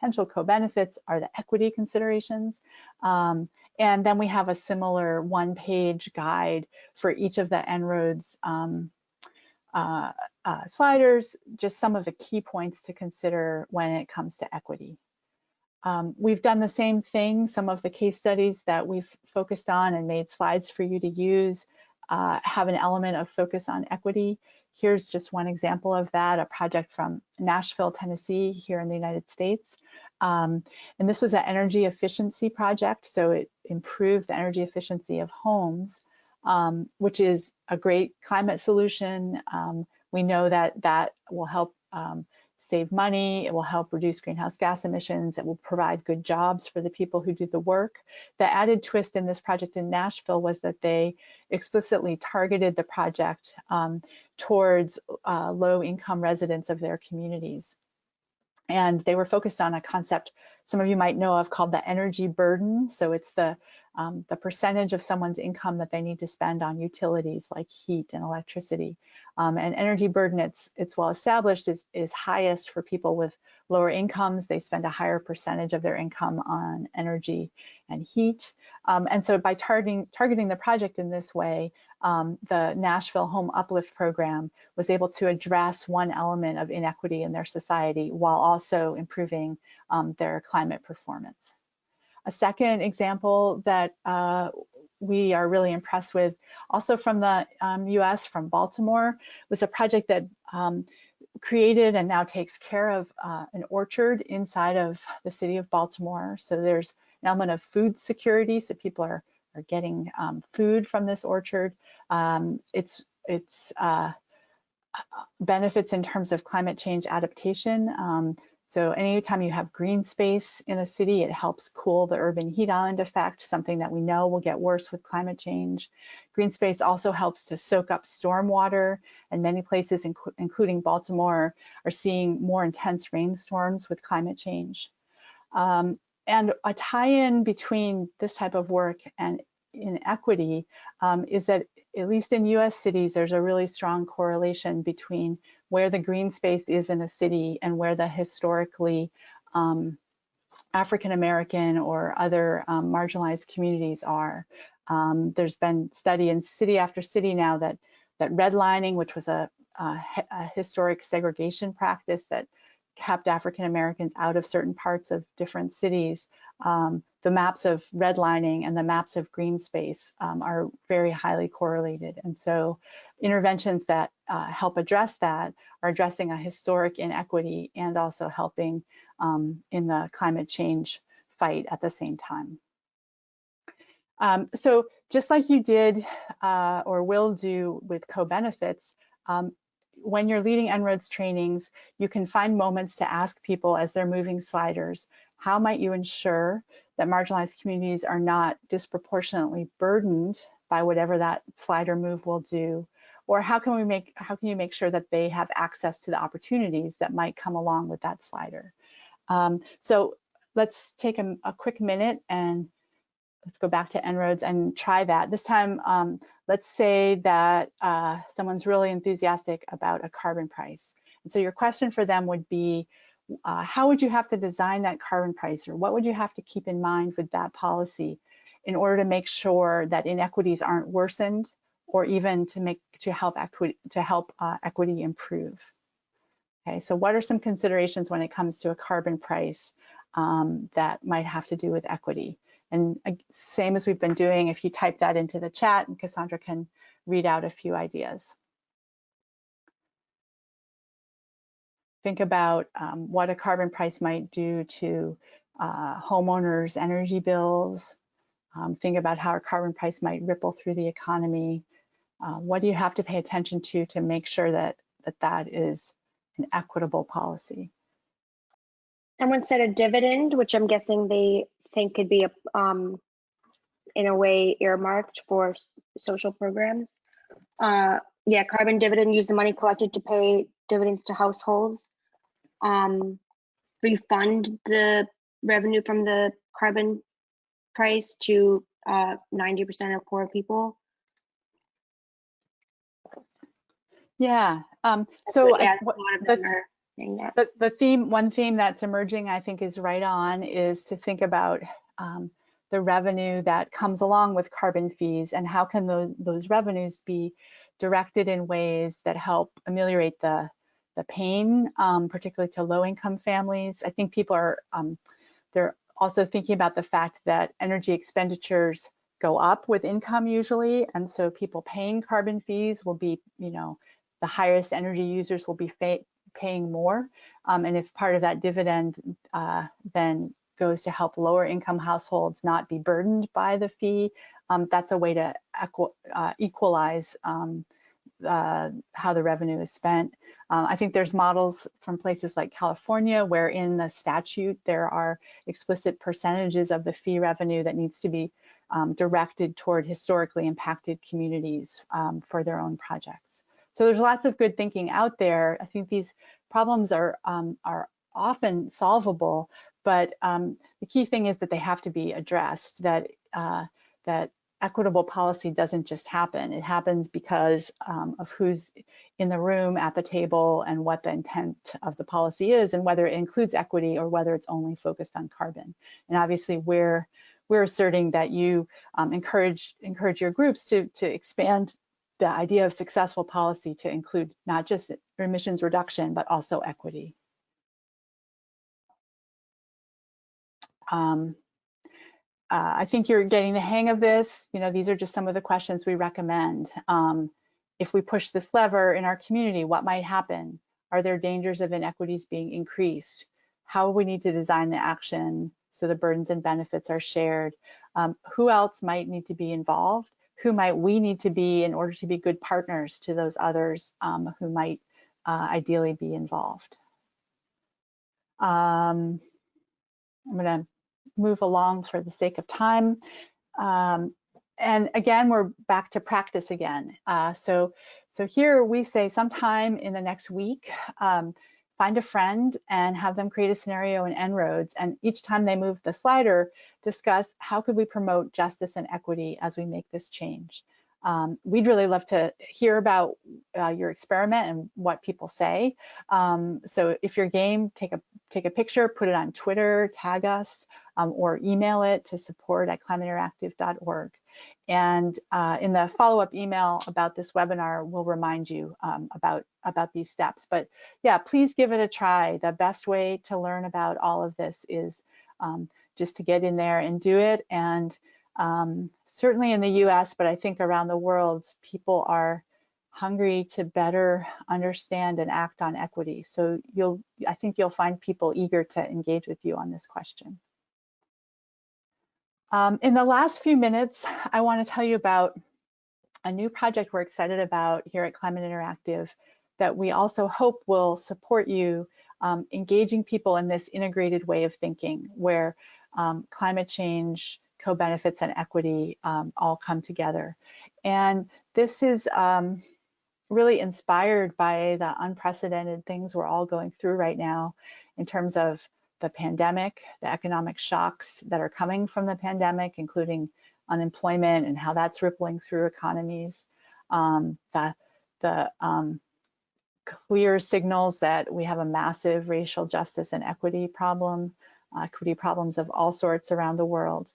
potential co-benefits are the equity considerations. Um, and then we have a similar one-page guide for each of the En-ROADS um, uh, uh, sliders, just some of the key points to consider when it comes to equity. Um, we've done the same thing, some of the case studies that we've focused on and made slides for you to use uh, have an element of focus on equity. Here's just one example of that, a project from Nashville, Tennessee, here in the United States. Um, and this was an energy efficiency project, so it improved the energy efficiency of homes, um, which is a great climate solution. Um, we know that that will help um, save money, it will help reduce greenhouse gas emissions, it will provide good jobs for the people who do the work. The added twist in this project in Nashville was that they explicitly targeted the project um, towards uh, low income residents of their communities. And they were focused on a concept some of you might know of called the energy burden. So it's the, um, the percentage of someone's income that they need to spend on utilities like heat and electricity. Um, and energy burden, it's, it's well established, is, is highest for people with lower incomes. They spend a higher percentage of their income on energy and heat. Um, and so by targeting, targeting the project in this way, um, the Nashville Home Uplift Program was able to address one element of inequity in their society while also improving um, their climate performance. A second example that uh, we are really impressed with, also from the um, US, from Baltimore, was a project that um, created and now takes care of uh, an orchard inside of the city of Baltimore. So there's an element of food security, so people are, are getting um, food from this orchard. Um, it's it's uh, benefits in terms of climate change adaptation. Um, so anytime you have green space in a city, it helps cool the urban heat island effect, something that we know will get worse with climate change. Green space also helps to soak up storm water, and many places, inc including Baltimore, are seeing more intense rainstorms with climate change. Um, and a tie-in between this type of work and inequity um, is that at least in US cities, there's a really strong correlation between where the green space is in a city and where the historically um, African American or other um, marginalized communities are. Um, there's been study in city after city now that that redlining, which was a, a, a historic segregation practice that kept African Americans out of certain parts of different cities, um, the maps of redlining and the maps of green space um, are very highly correlated. And so interventions that uh, help address that are addressing a historic inequity and also helping um, in the climate change fight at the same time. Um, so just like you did uh, or will do with co-benefits, um, when you're leading En-ROADS trainings, you can find moments to ask people as they're moving sliders, how might you ensure that marginalized communities are not disproportionately burdened by whatever that slider move will do? Or how can we make, how can you make sure that they have access to the opportunities that might come along with that slider? Um, so let's take a, a, quick minute and let's go back to En-ROADS and try that. This time, um, let's say that uh, someone's really enthusiastic about a carbon price. And so your question for them would be, uh, how would you have to design that carbon price or what would you have to keep in mind with that policy in order to make sure that inequities aren't worsened or even to make to help equity to help uh, equity improve? Okay so what are some considerations when it comes to a carbon price um, that might have to do with equity? And uh, same as we've been doing if you type that into the chat and Cassandra can read out a few ideas think about um, what a carbon price might do to uh, homeowners' energy bills. Um, think about how a carbon price might ripple through the economy. Uh, what do you have to pay attention to to make sure that that, that is an equitable policy? Someone said a dividend, which I'm guessing they think could be a, um, in a way earmarked for social programs. Uh, yeah, carbon dividend, use the money collected to pay dividends to households. Um, refund the revenue from the carbon price to 90% uh, of poor people. Yeah. Um, so yeah, the, the, the, theme, one theme that's emerging, I think, is right on, is to think about um, the revenue that comes along with carbon fees and how can those, those revenues be directed in ways that help ameliorate the, the pain, um, particularly to low income families. I think people are, um, they're also thinking about the fact that energy expenditures go up with income usually. And so people paying carbon fees will be, you know, the highest energy users will be paying more. Um, and if part of that dividend uh, then goes to help lower income households not be burdened by the fee, um, that's a way to equ uh, equalize um, uh, how the revenue is spent. Uh, I think there's models from places like California where in the statute there are explicit percentages of the fee revenue that needs to be um, directed toward historically impacted communities um, for their own projects. So there's lots of good thinking out there. I think these problems are, um, are often solvable, but um, the key thing is that they have to be addressed, that, uh, that equitable policy doesn't just happen. It happens because um, of who's in the room at the table and what the intent of the policy is and whether it includes equity or whether it's only focused on carbon. And obviously we're, we're asserting that you um, encourage, encourage your groups to, to expand the idea of successful policy to include not just emissions reduction, but also equity. Um, uh, I think you're getting the hang of this. You know, these are just some of the questions we recommend. Um, if we push this lever in our community, what might happen? Are there dangers of inequities being increased? How we need to design the action so the burdens and benefits are shared? Um, who else might need to be involved? Who might we need to be in order to be good partners to those others um, who might uh, ideally be involved? Um, I'm to move along for the sake of time. Um, and again, we're back to practice again. Uh, so, so here we say sometime in the next week, um, find a friend and have them create a scenario in En-ROADS. And each time they move the slider, discuss how could we promote justice and equity as we make this change. Um, we'd really love to hear about uh, your experiment and what people say. Um, so if you're game, take a take a picture, put it on Twitter, tag us, um, or email it to support at climateinteractive.org. And uh, in the follow-up email about this webinar, we'll remind you um, about, about these steps. But yeah, please give it a try. The best way to learn about all of this is um, just to get in there and do it. And um, certainly in the US, but I think around the world, people are hungry to better understand and act on equity. So you'll, I think you'll find people eager to engage with you on this question. Um, in the last few minutes, I want to tell you about a new project we're excited about here at Climate Interactive that we also hope will support you um, engaging people in this integrated way of thinking where um, climate change, co-benefits and equity um, all come together. And this is um, really inspired by the unprecedented things we're all going through right now in terms of the pandemic, the economic shocks that are coming from the pandemic, including unemployment and how that's rippling through economies, um, the, the um, clear signals that we have a massive racial justice and equity problem, uh, equity problems of all sorts around the world,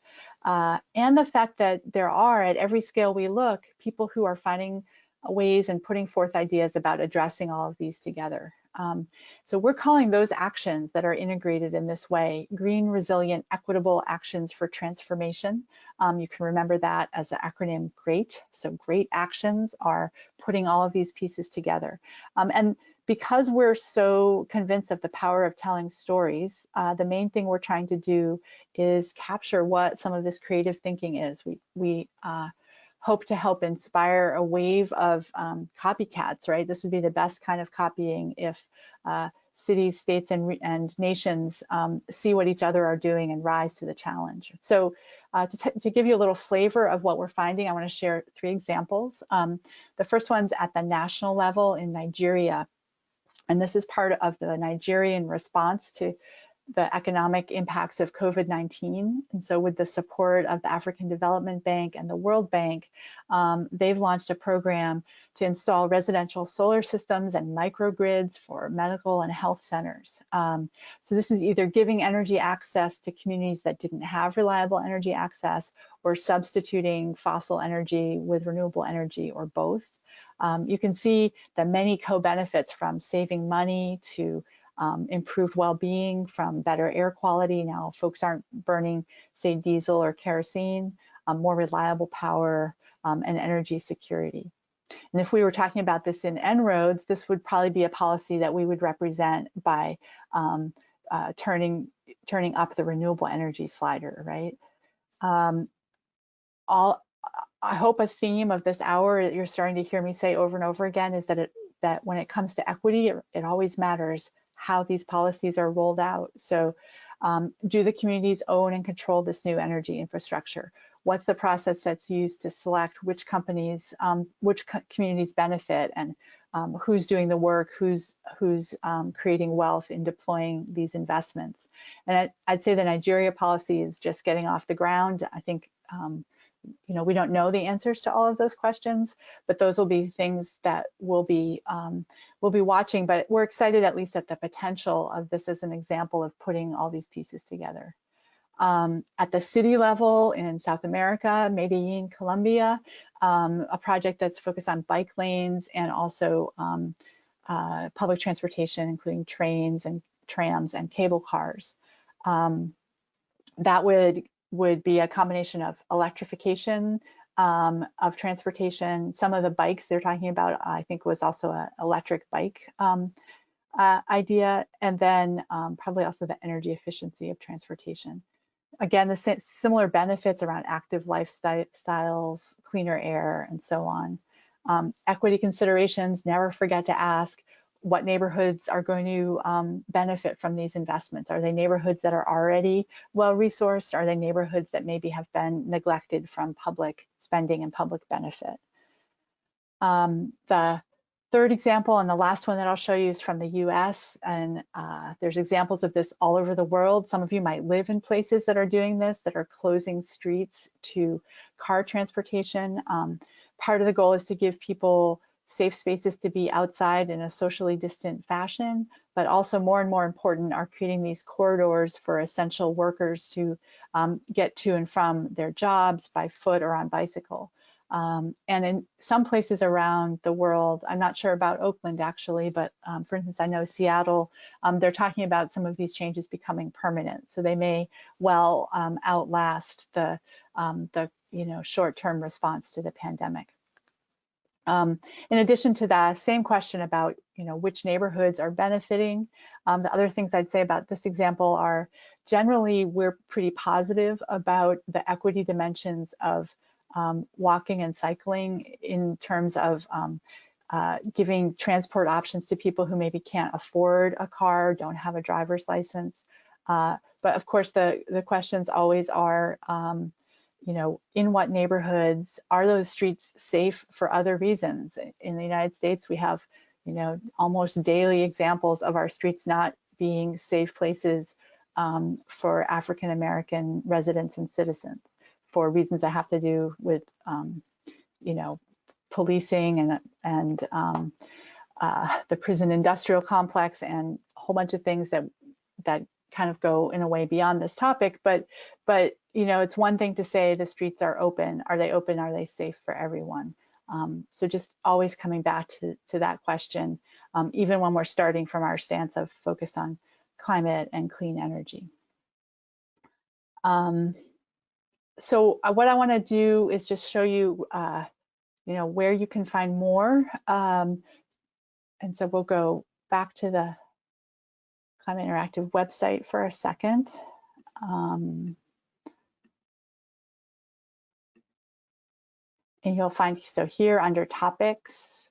uh, and the fact that there are, at every scale we look, people who are finding ways and putting forth ideas about addressing all of these together. Um, so we're calling those actions that are integrated in this way, green, resilient, equitable actions for transformation. Um, you can remember that as the acronym GREAT. So great actions are putting all of these pieces together. Um, and because we're so convinced of the power of telling stories, uh, the main thing we're trying to do is capture what some of this creative thinking is. We, we uh, hope to help inspire a wave of um, copycats, right? This would be the best kind of copying if uh, cities, states, and, and nations um, see what each other are doing and rise to the challenge. So uh, to, to, give you a little flavor of what we're finding, I wanna share three examples. Um, the first one's at the national level in Nigeria. And this is part of the Nigerian response to the economic impacts of COVID-19. And so with the support of the African Development Bank and the World Bank, um, they've launched a program to install residential solar systems and microgrids for medical and health centers. Um, so this is either giving energy access to communities that didn't have reliable energy access or substituting fossil energy with renewable energy or both. Um, you can see the many co-benefits from saving money to um, improved well-being from better air quality. Now folks aren't burning, say, diesel or kerosene, um, more reliable power um, and energy security. And if we were talking about this in En-ROADS, this would probably be a policy that we would represent by um, uh, turning, turning up the renewable energy slider, right? Um, all, I hope a theme of this hour that you're starting to hear me say over and over again is that it, that when it comes to equity, it, it always matters how these policies are rolled out. So um, do the communities own and control this new energy infrastructure? What's the process that's used to select which companies, um, which co communities benefit and um, who's doing the work, who's, who's um, creating wealth in deploying these investments? And I, would say the Nigeria policy is just getting off the ground. I think um, you know, we don't know the answers to all of those questions, but those will be things that we'll be um, we'll be watching. But we're excited at least at the potential of this as an example of putting all these pieces together. Um, at the city level in South America, Medellin, Colombia, um, a project that's focused on bike lanes and also um, uh, public transportation, including trains and trams and cable cars. Um, that would would be a combination of electrification um, of transportation. Some of the bikes they're talking about, I think, was also an electric bike um, uh, idea, and then um, probably also the energy efficiency of transportation. Again, the similar benefits around active lifestyles, cleaner air, and so on. Um, equity considerations, never forget to ask what neighborhoods are going to um, benefit from these investments. Are they neighborhoods that are already well resourced? Are they neighborhoods that maybe have been neglected from public spending and public benefit? Um, the third example and the last one that I'll show you is from the US and uh, there's examples of this all over the world. Some of you might live in places that are doing this, that are closing streets to car transportation. Um, part of the goal is to give people safe spaces to be outside in a socially distant fashion, but also more and more important are creating these corridors for essential workers to um, get to and from their jobs by foot or on bicycle. Um, and in some places around the world, I'm not sure about Oakland actually, but um, for instance, I know Seattle, um, they're talking about some of these changes becoming permanent. So they may well um, outlast the, um, the you know, short-term response to the pandemic. Um, in addition to that, same question about you know which neighborhoods are benefiting. Um, the other things I'd say about this example are generally we're pretty positive about the equity dimensions of um, walking and cycling in terms of um, uh, giving transport options to people who maybe can't afford a car, don't have a driver's license. Uh, but of course, the, the questions always are, um, you know, in what neighborhoods are those streets safe for other reasons? In the United States, we have, you know, almost daily examples of our streets not being safe places um, for African American residents and citizens for reasons that have to do with, um, you know, policing and and um, uh, the prison industrial complex and a whole bunch of things that that kind of go in a way beyond this topic, but but you know, it's one thing to say the streets are open. Are they open? Are they safe for everyone? Um, so just always coming back to, to that question, um, even when we're starting from our stance of focus on climate and clean energy. Um, so uh, what I want to do is just show you, uh, you know, where you can find more. Um, and so we'll go back to the Climate Interactive website for a second. Um, and you'll find, so here under topics,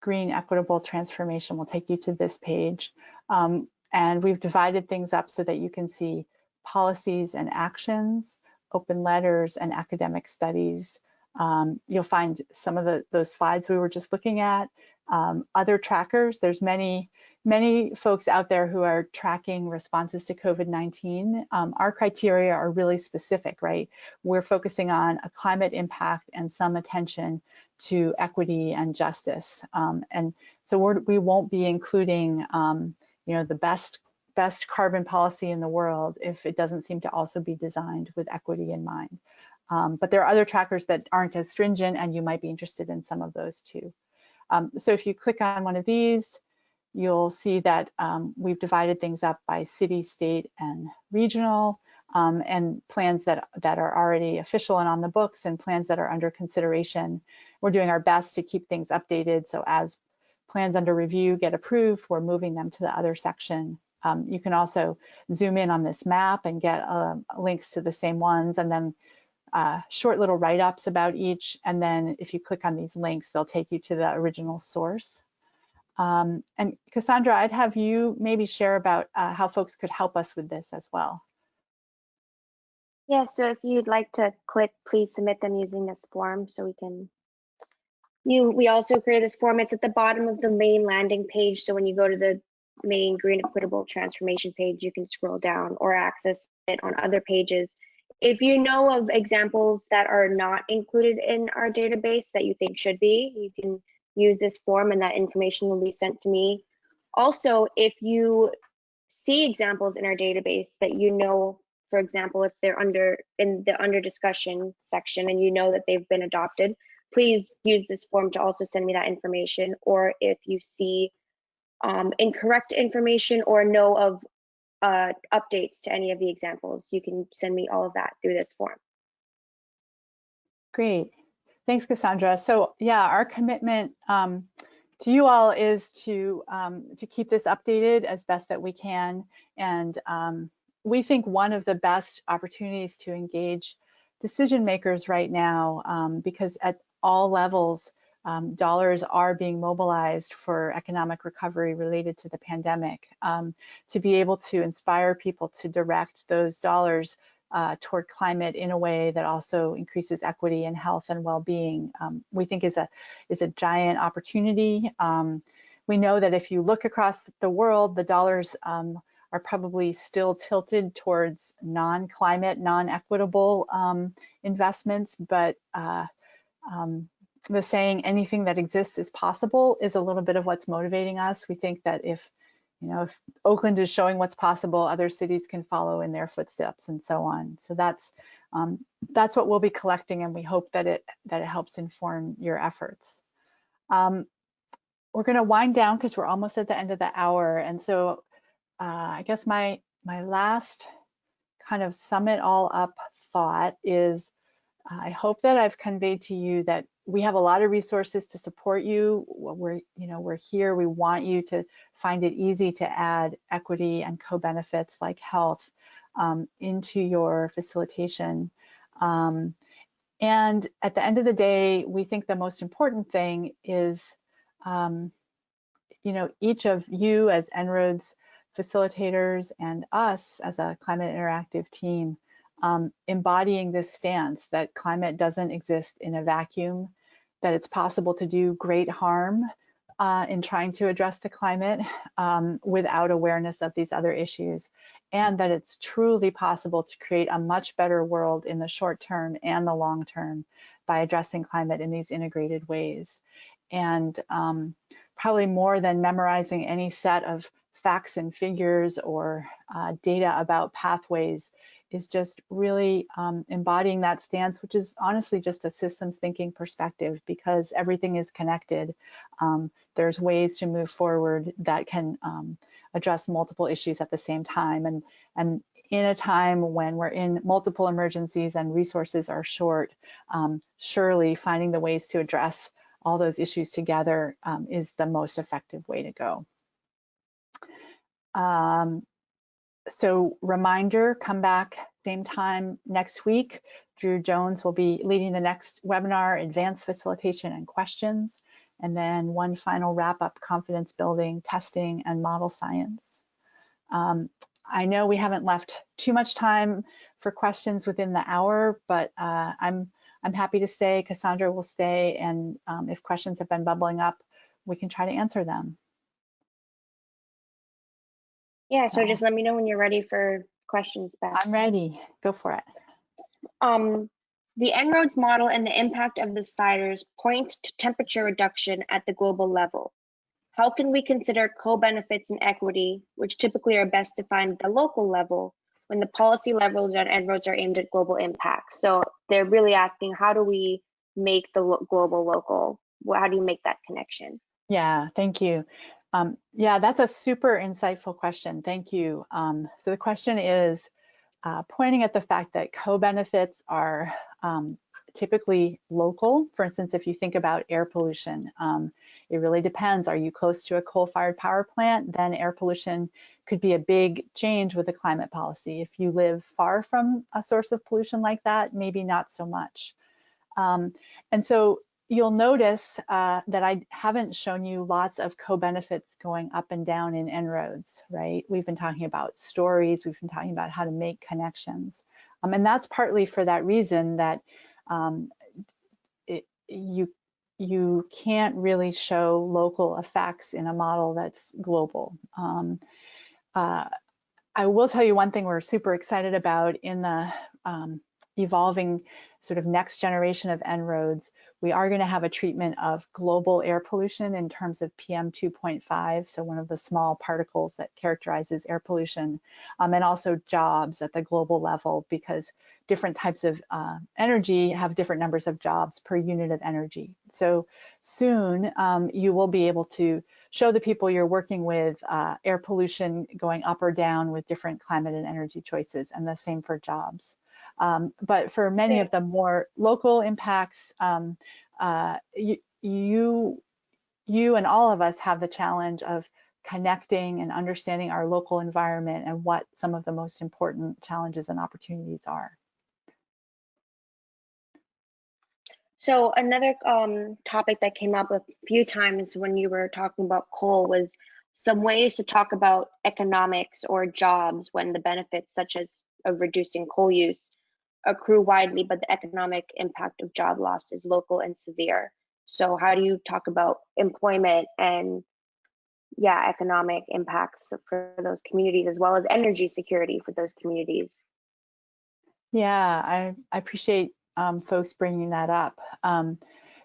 green equitable transformation will take you to this page. Um, and we've divided things up so that you can see policies and actions, open letters and academic studies. Um, you'll find some of the, those slides we were just looking at. Um, other trackers, there's many many folks out there who are tracking responses to COVID-19, um, our criteria are really specific, right? We're focusing on a climate impact and some attention to equity and justice. Um, and so we're, we will not be including, um, you know, the best best carbon policy in the world if it doesn't seem to also be designed with equity in mind. Um, but there are other trackers that aren't as stringent and you might be interested in some of those too. Um, so if you click on one of these, you'll see that um, we've divided things up by city, state, and regional, um, and plans that, that are already official and on the books and plans that are under consideration. We're doing our best to keep things updated, so as plans under review get approved, we're moving them to the other section. Um, you can also zoom in on this map and get uh, links to the same ones, and then uh, short little write-ups about each, and then if you click on these links, they'll take you to the original source. Um, and Cassandra, I'd have you maybe share about uh, how folks could help us with this as well. Yeah, so if you'd like to click, please submit them using this form so we can. You, we also create this form. It's at the bottom of the main landing page. So when you go to the main green equitable transformation page, you can scroll down or access it on other pages. If you know of examples that are not included in our database that you think should be, you can use this form and that information will be sent to me. Also, if you see examples in our database that you know, for example, if they're under in the under discussion section and you know that they've been adopted, please use this form to also send me that information. Or if you see um, incorrect information or know of uh, updates to any of the examples, you can send me all of that through this form. Great. Thanks, Cassandra. So yeah, our commitment um, to you all is to um, to keep this updated as best that we can. And um, we think one of the best opportunities to engage decision makers right now, um, because at all levels, um, dollars are being mobilized for economic recovery related to the pandemic, um, to be able to inspire people to direct those dollars uh, toward climate in a way that also increases equity and health and well-being, um, we think is a is a giant opportunity. Um, we know that if you look across the world, the dollars um, are probably still tilted towards non-climate, non-equitable um, investments, but uh, um, the saying anything that exists is possible is a little bit of what's motivating us. We think that if you know, if Oakland is showing what's possible, other cities can follow in their footsteps and so on. So that's um, that's what we'll be collecting, and we hope that it that it helps inform your efforts. Um, we're going to wind down because we're almost at the end of the hour, and so uh, I guess my my last kind of sum it all up thought is I hope that I've conveyed to you that we have a lot of resources to support you. We're, you know, we're here. We want you to find it easy to add equity and co-benefits like health um, into your facilitation. Um, and at the end of the day, we think the most important thing is, um, you know, each of you as En-ROADS facilitators and us as a climate interactive team um, embodying this stance that climate doesn't exist in a vacuum, that it's possible to do great harm uh, in trying to address the climate um, without awareness of these other issues, and that it's truly possible to create a much better world in the short term and the long term by addressing climate in these integrated ways. And um, probably more than memorizing any set of facts and figures or uh, data about pathways is just really um, embodying that stance, which is honestly just a systems thinking perspective because everything is connected. Um, there's ways to move forward that can um, address multiple issues at the same time. And, and in a time when we're in multiple emergencies and resources are short, um, surely finding the ways to address all those issues together um, is the most effective way to go. Um, so reminder, come back same time next week. Drew Jones will be leading the next webinar, Advanced Facilitation and Questions, and then one final wrap-up, Confidence Building, Testing, and Model Science. Um, I know we haven't left too much time for questions within the hour, but uh, I'm I'm happy to stay. Cassandra will stay, and um, if questions have been bubbling up, we can try to answer them. Yeah, so just let me know when you're ready for questions back. I'm ready. Go for it. Um, the En-ROADS model and the impact of the sliders point to temperature reduction at the global level. How can we consider co-benefits and equity, which typically are best defined at the local level, when the policy levels on En-ROADS are aimed at global impact? So they're really asking, how do we make the global local? How do you make that connection? Yeah, thank you. Um, yeah, that's a super insightful question. Thank you. Um, so the question is uh, pointing at the fact that co-benefits are um, typically local. For instance, if you think about air pollution, um, it really depends. Are you close to a coal-fired power plant? Then air pollution could be a big change with a climate policy. If you live far from a source of pollution like that, maybe not so much. Um, and so you'll notice uh, that I haven't shown you lots of co-benefits going up and down in En-ROADS, right? We've been talking about stories, we've been talking about how to make connections. Um, and that's partly for that reason that um, it, you, you can't really show local effects in a model that's global. Um, uh, I will tell you one thing we're super excited about in the um, evolving sort of next generation of En-ROADS we are going to have a treatment of global air pollution in terms of PM 2.5, so one of the small particles that characterizes air pollution, um, and also jobs at the global level because different types of uh, energy have different numbers of jobs per unit of energy. So soon um, you will be able to show the people you're working with uh, air pollution going up or down with different climate and energy choices, and the same for jobs. Um, but for many of the more local impacts, um, uh, you, you, you and all of us have the challenge of connecting and understanding our local environment and what some of the most important challenges and opportunities are. So another um, topic that came up a few times when you were talking about coal was some ways to talk about economics or jobs when the benefits such as of reducing coal use accrue widely, but the economic impact of job loss is local and severe. So how do you talk about employment and yeah, economic impacts for those communities as well as energy security for those communities? Yeah, I, I appreciate um, folks bringing that up um,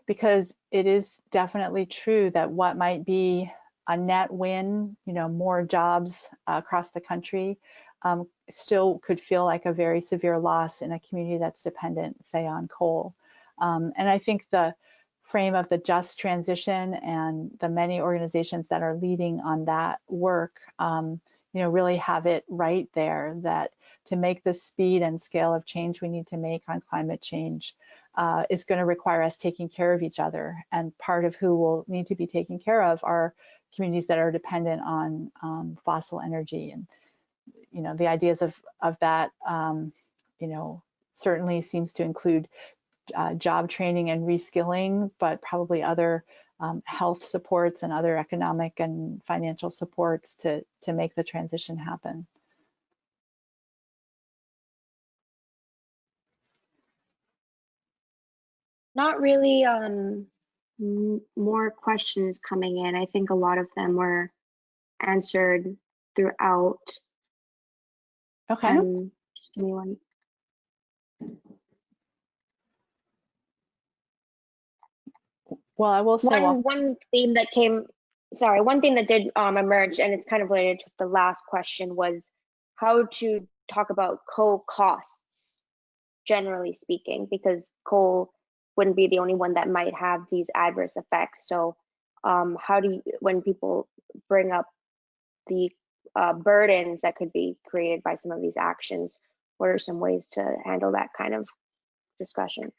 because it is definitely true that what might be a net win, you know, more jobs uh, across the country, um, still could feel like a very severe loss in a community that's dependent, say, on coal. Um, and I think the frame of the just transition and the many organizations that are leading on that work, um, you know, really have it right there that to make the speed and scale of change we need to make on climate change uh, is going to require us taking care of each other. And part of who will need to be taken care of are communities that are dependent on um, fossil energy. And, you know, the ideas of, of that, um, you know, certainly seems to include uh, job training and reskilling, but probably other um, health supports and other economic and financial supports to, to make the transition happen. Not really um, more questions coming in. I think a lot of them were answered throughout. Okay. Um, just give me one. Well, I will say one well, one theme that came sorry one thing that did um, emerge and it's kind of related to the last question was how to talk about coal costs generally speaking because coal wouldn't be the only one that might have these adverse effects so um, how do you when people bring up the uh, burdens that could be created by some of these actions what are some ways to handle that kind of discussion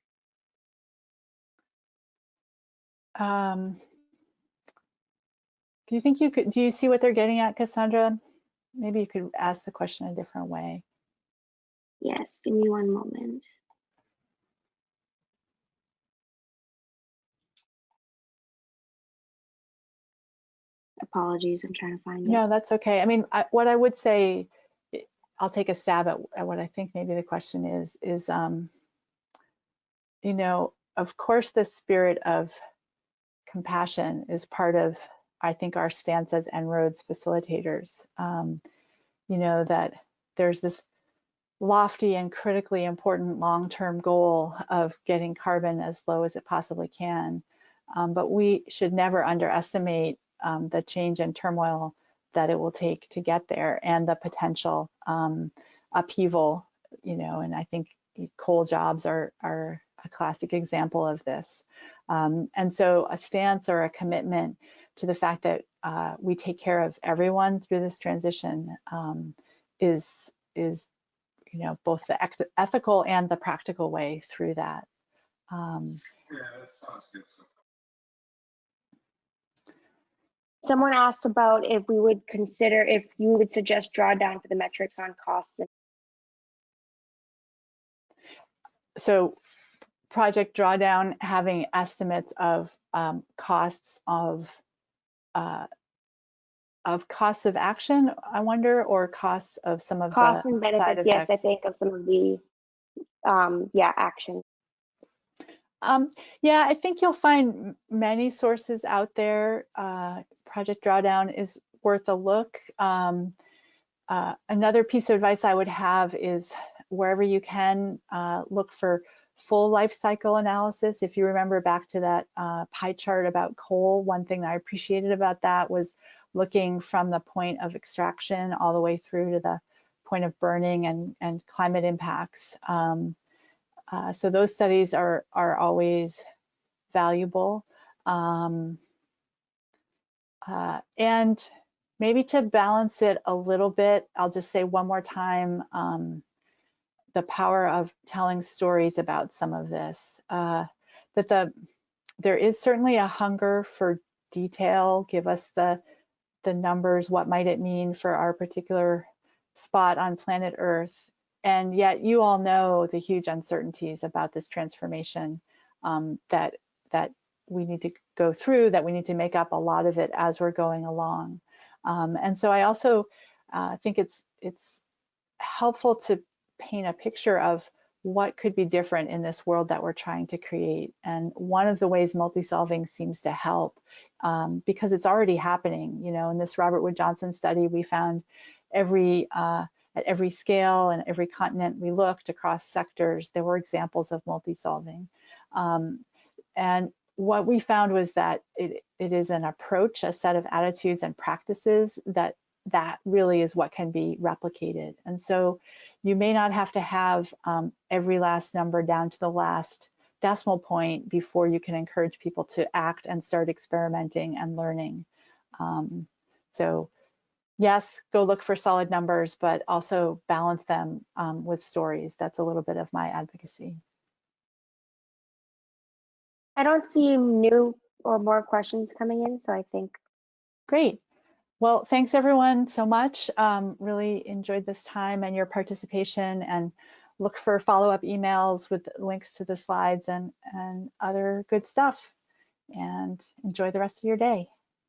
um, do you think you could, do you see what they're getting at, Cassandra? Maybe you could ask the question a different way. Yes, give me one moment. Apologies, I'm trying to find it. No, that's okay. I mean, I, what I would say, I'll take a stab at, at, what I think maybe the question is, is, um, you know, of course, the spirit of compassion is part of, I think, our stance as En-ROADS facilitators. Um, you know, that there's this lofty and critically important long-term goal of getting carbon as low as it possibly can. Um, but we should never underestimate um, the change and turmoil that it will take to get there and the potential um, upheaval, you know, and I think coal jobs are, are a classic example of this. Um, and so a stance or a commitment to the fact that uh, we take care of everyone through this transition um, is, is, you know, both the ethical and the practical way through that. Um, yeah, that sounds good. Someone asked about if we would consider, if you would suggest drawdown for the metrics on costs. So project drawdown having estimates of um, costs of uh, of costs of action, I wonder, or costs of some of costs the costs and benefits. Yes, I think of some of the um, yeah action. Um, yeah, I think you'll find many sources out there. Uh, project drawdown is worth a look. Um, uh, another piece of advice I would have is wherever you can uh, look for full life cycle analysis. If you remember back to that uh, pie chart about coal, one thing I appreciated about that was looking from the point of extraction all the way through to the point of burning and, and climate impacts. Um, uh, so those studies are, are always valuable. Um, uh, and maybe to balance it a little bit, I'll just say one more time um, the power of telling stories about some of this. Uh, that the there is certainly a hunger for detail. Give us the the numbers. What might it mean for our particular spot on planet Earth? And yet, you all know the huge uncertainties about this transformation um, that that we need to go through. That we need to make up a lot of it as we're going along. Um, and so, I also uh, think it's it's helpful to paint a picture of what could be different in this world that we're trying to create. And one of the ways multi-solving seems to help um, because it's already happening. You know, in this Robert Wood Johnson study, we found every uh, at every scale and every continent we looked across sectors, there were examples of multi-solving. Um, and what we found was that it, it is an approach, a set of attitudes and practices that that really is what can be replicated. And so you may not have to have um, every last number down to the last decimal point before you can encourage people to act and start experimenting and learning. Um, so yes, go look for solid numbers, but also balance them um, with stories. That's a little bit of my advocacy. I don't see new or more questions coming in, so I think. Great. Well, thanks everyone so much. Um, really enjoyed this time and your participation and look for follow-up emails with links to the slides and, and other good stuff. And enjoy the rest of your day.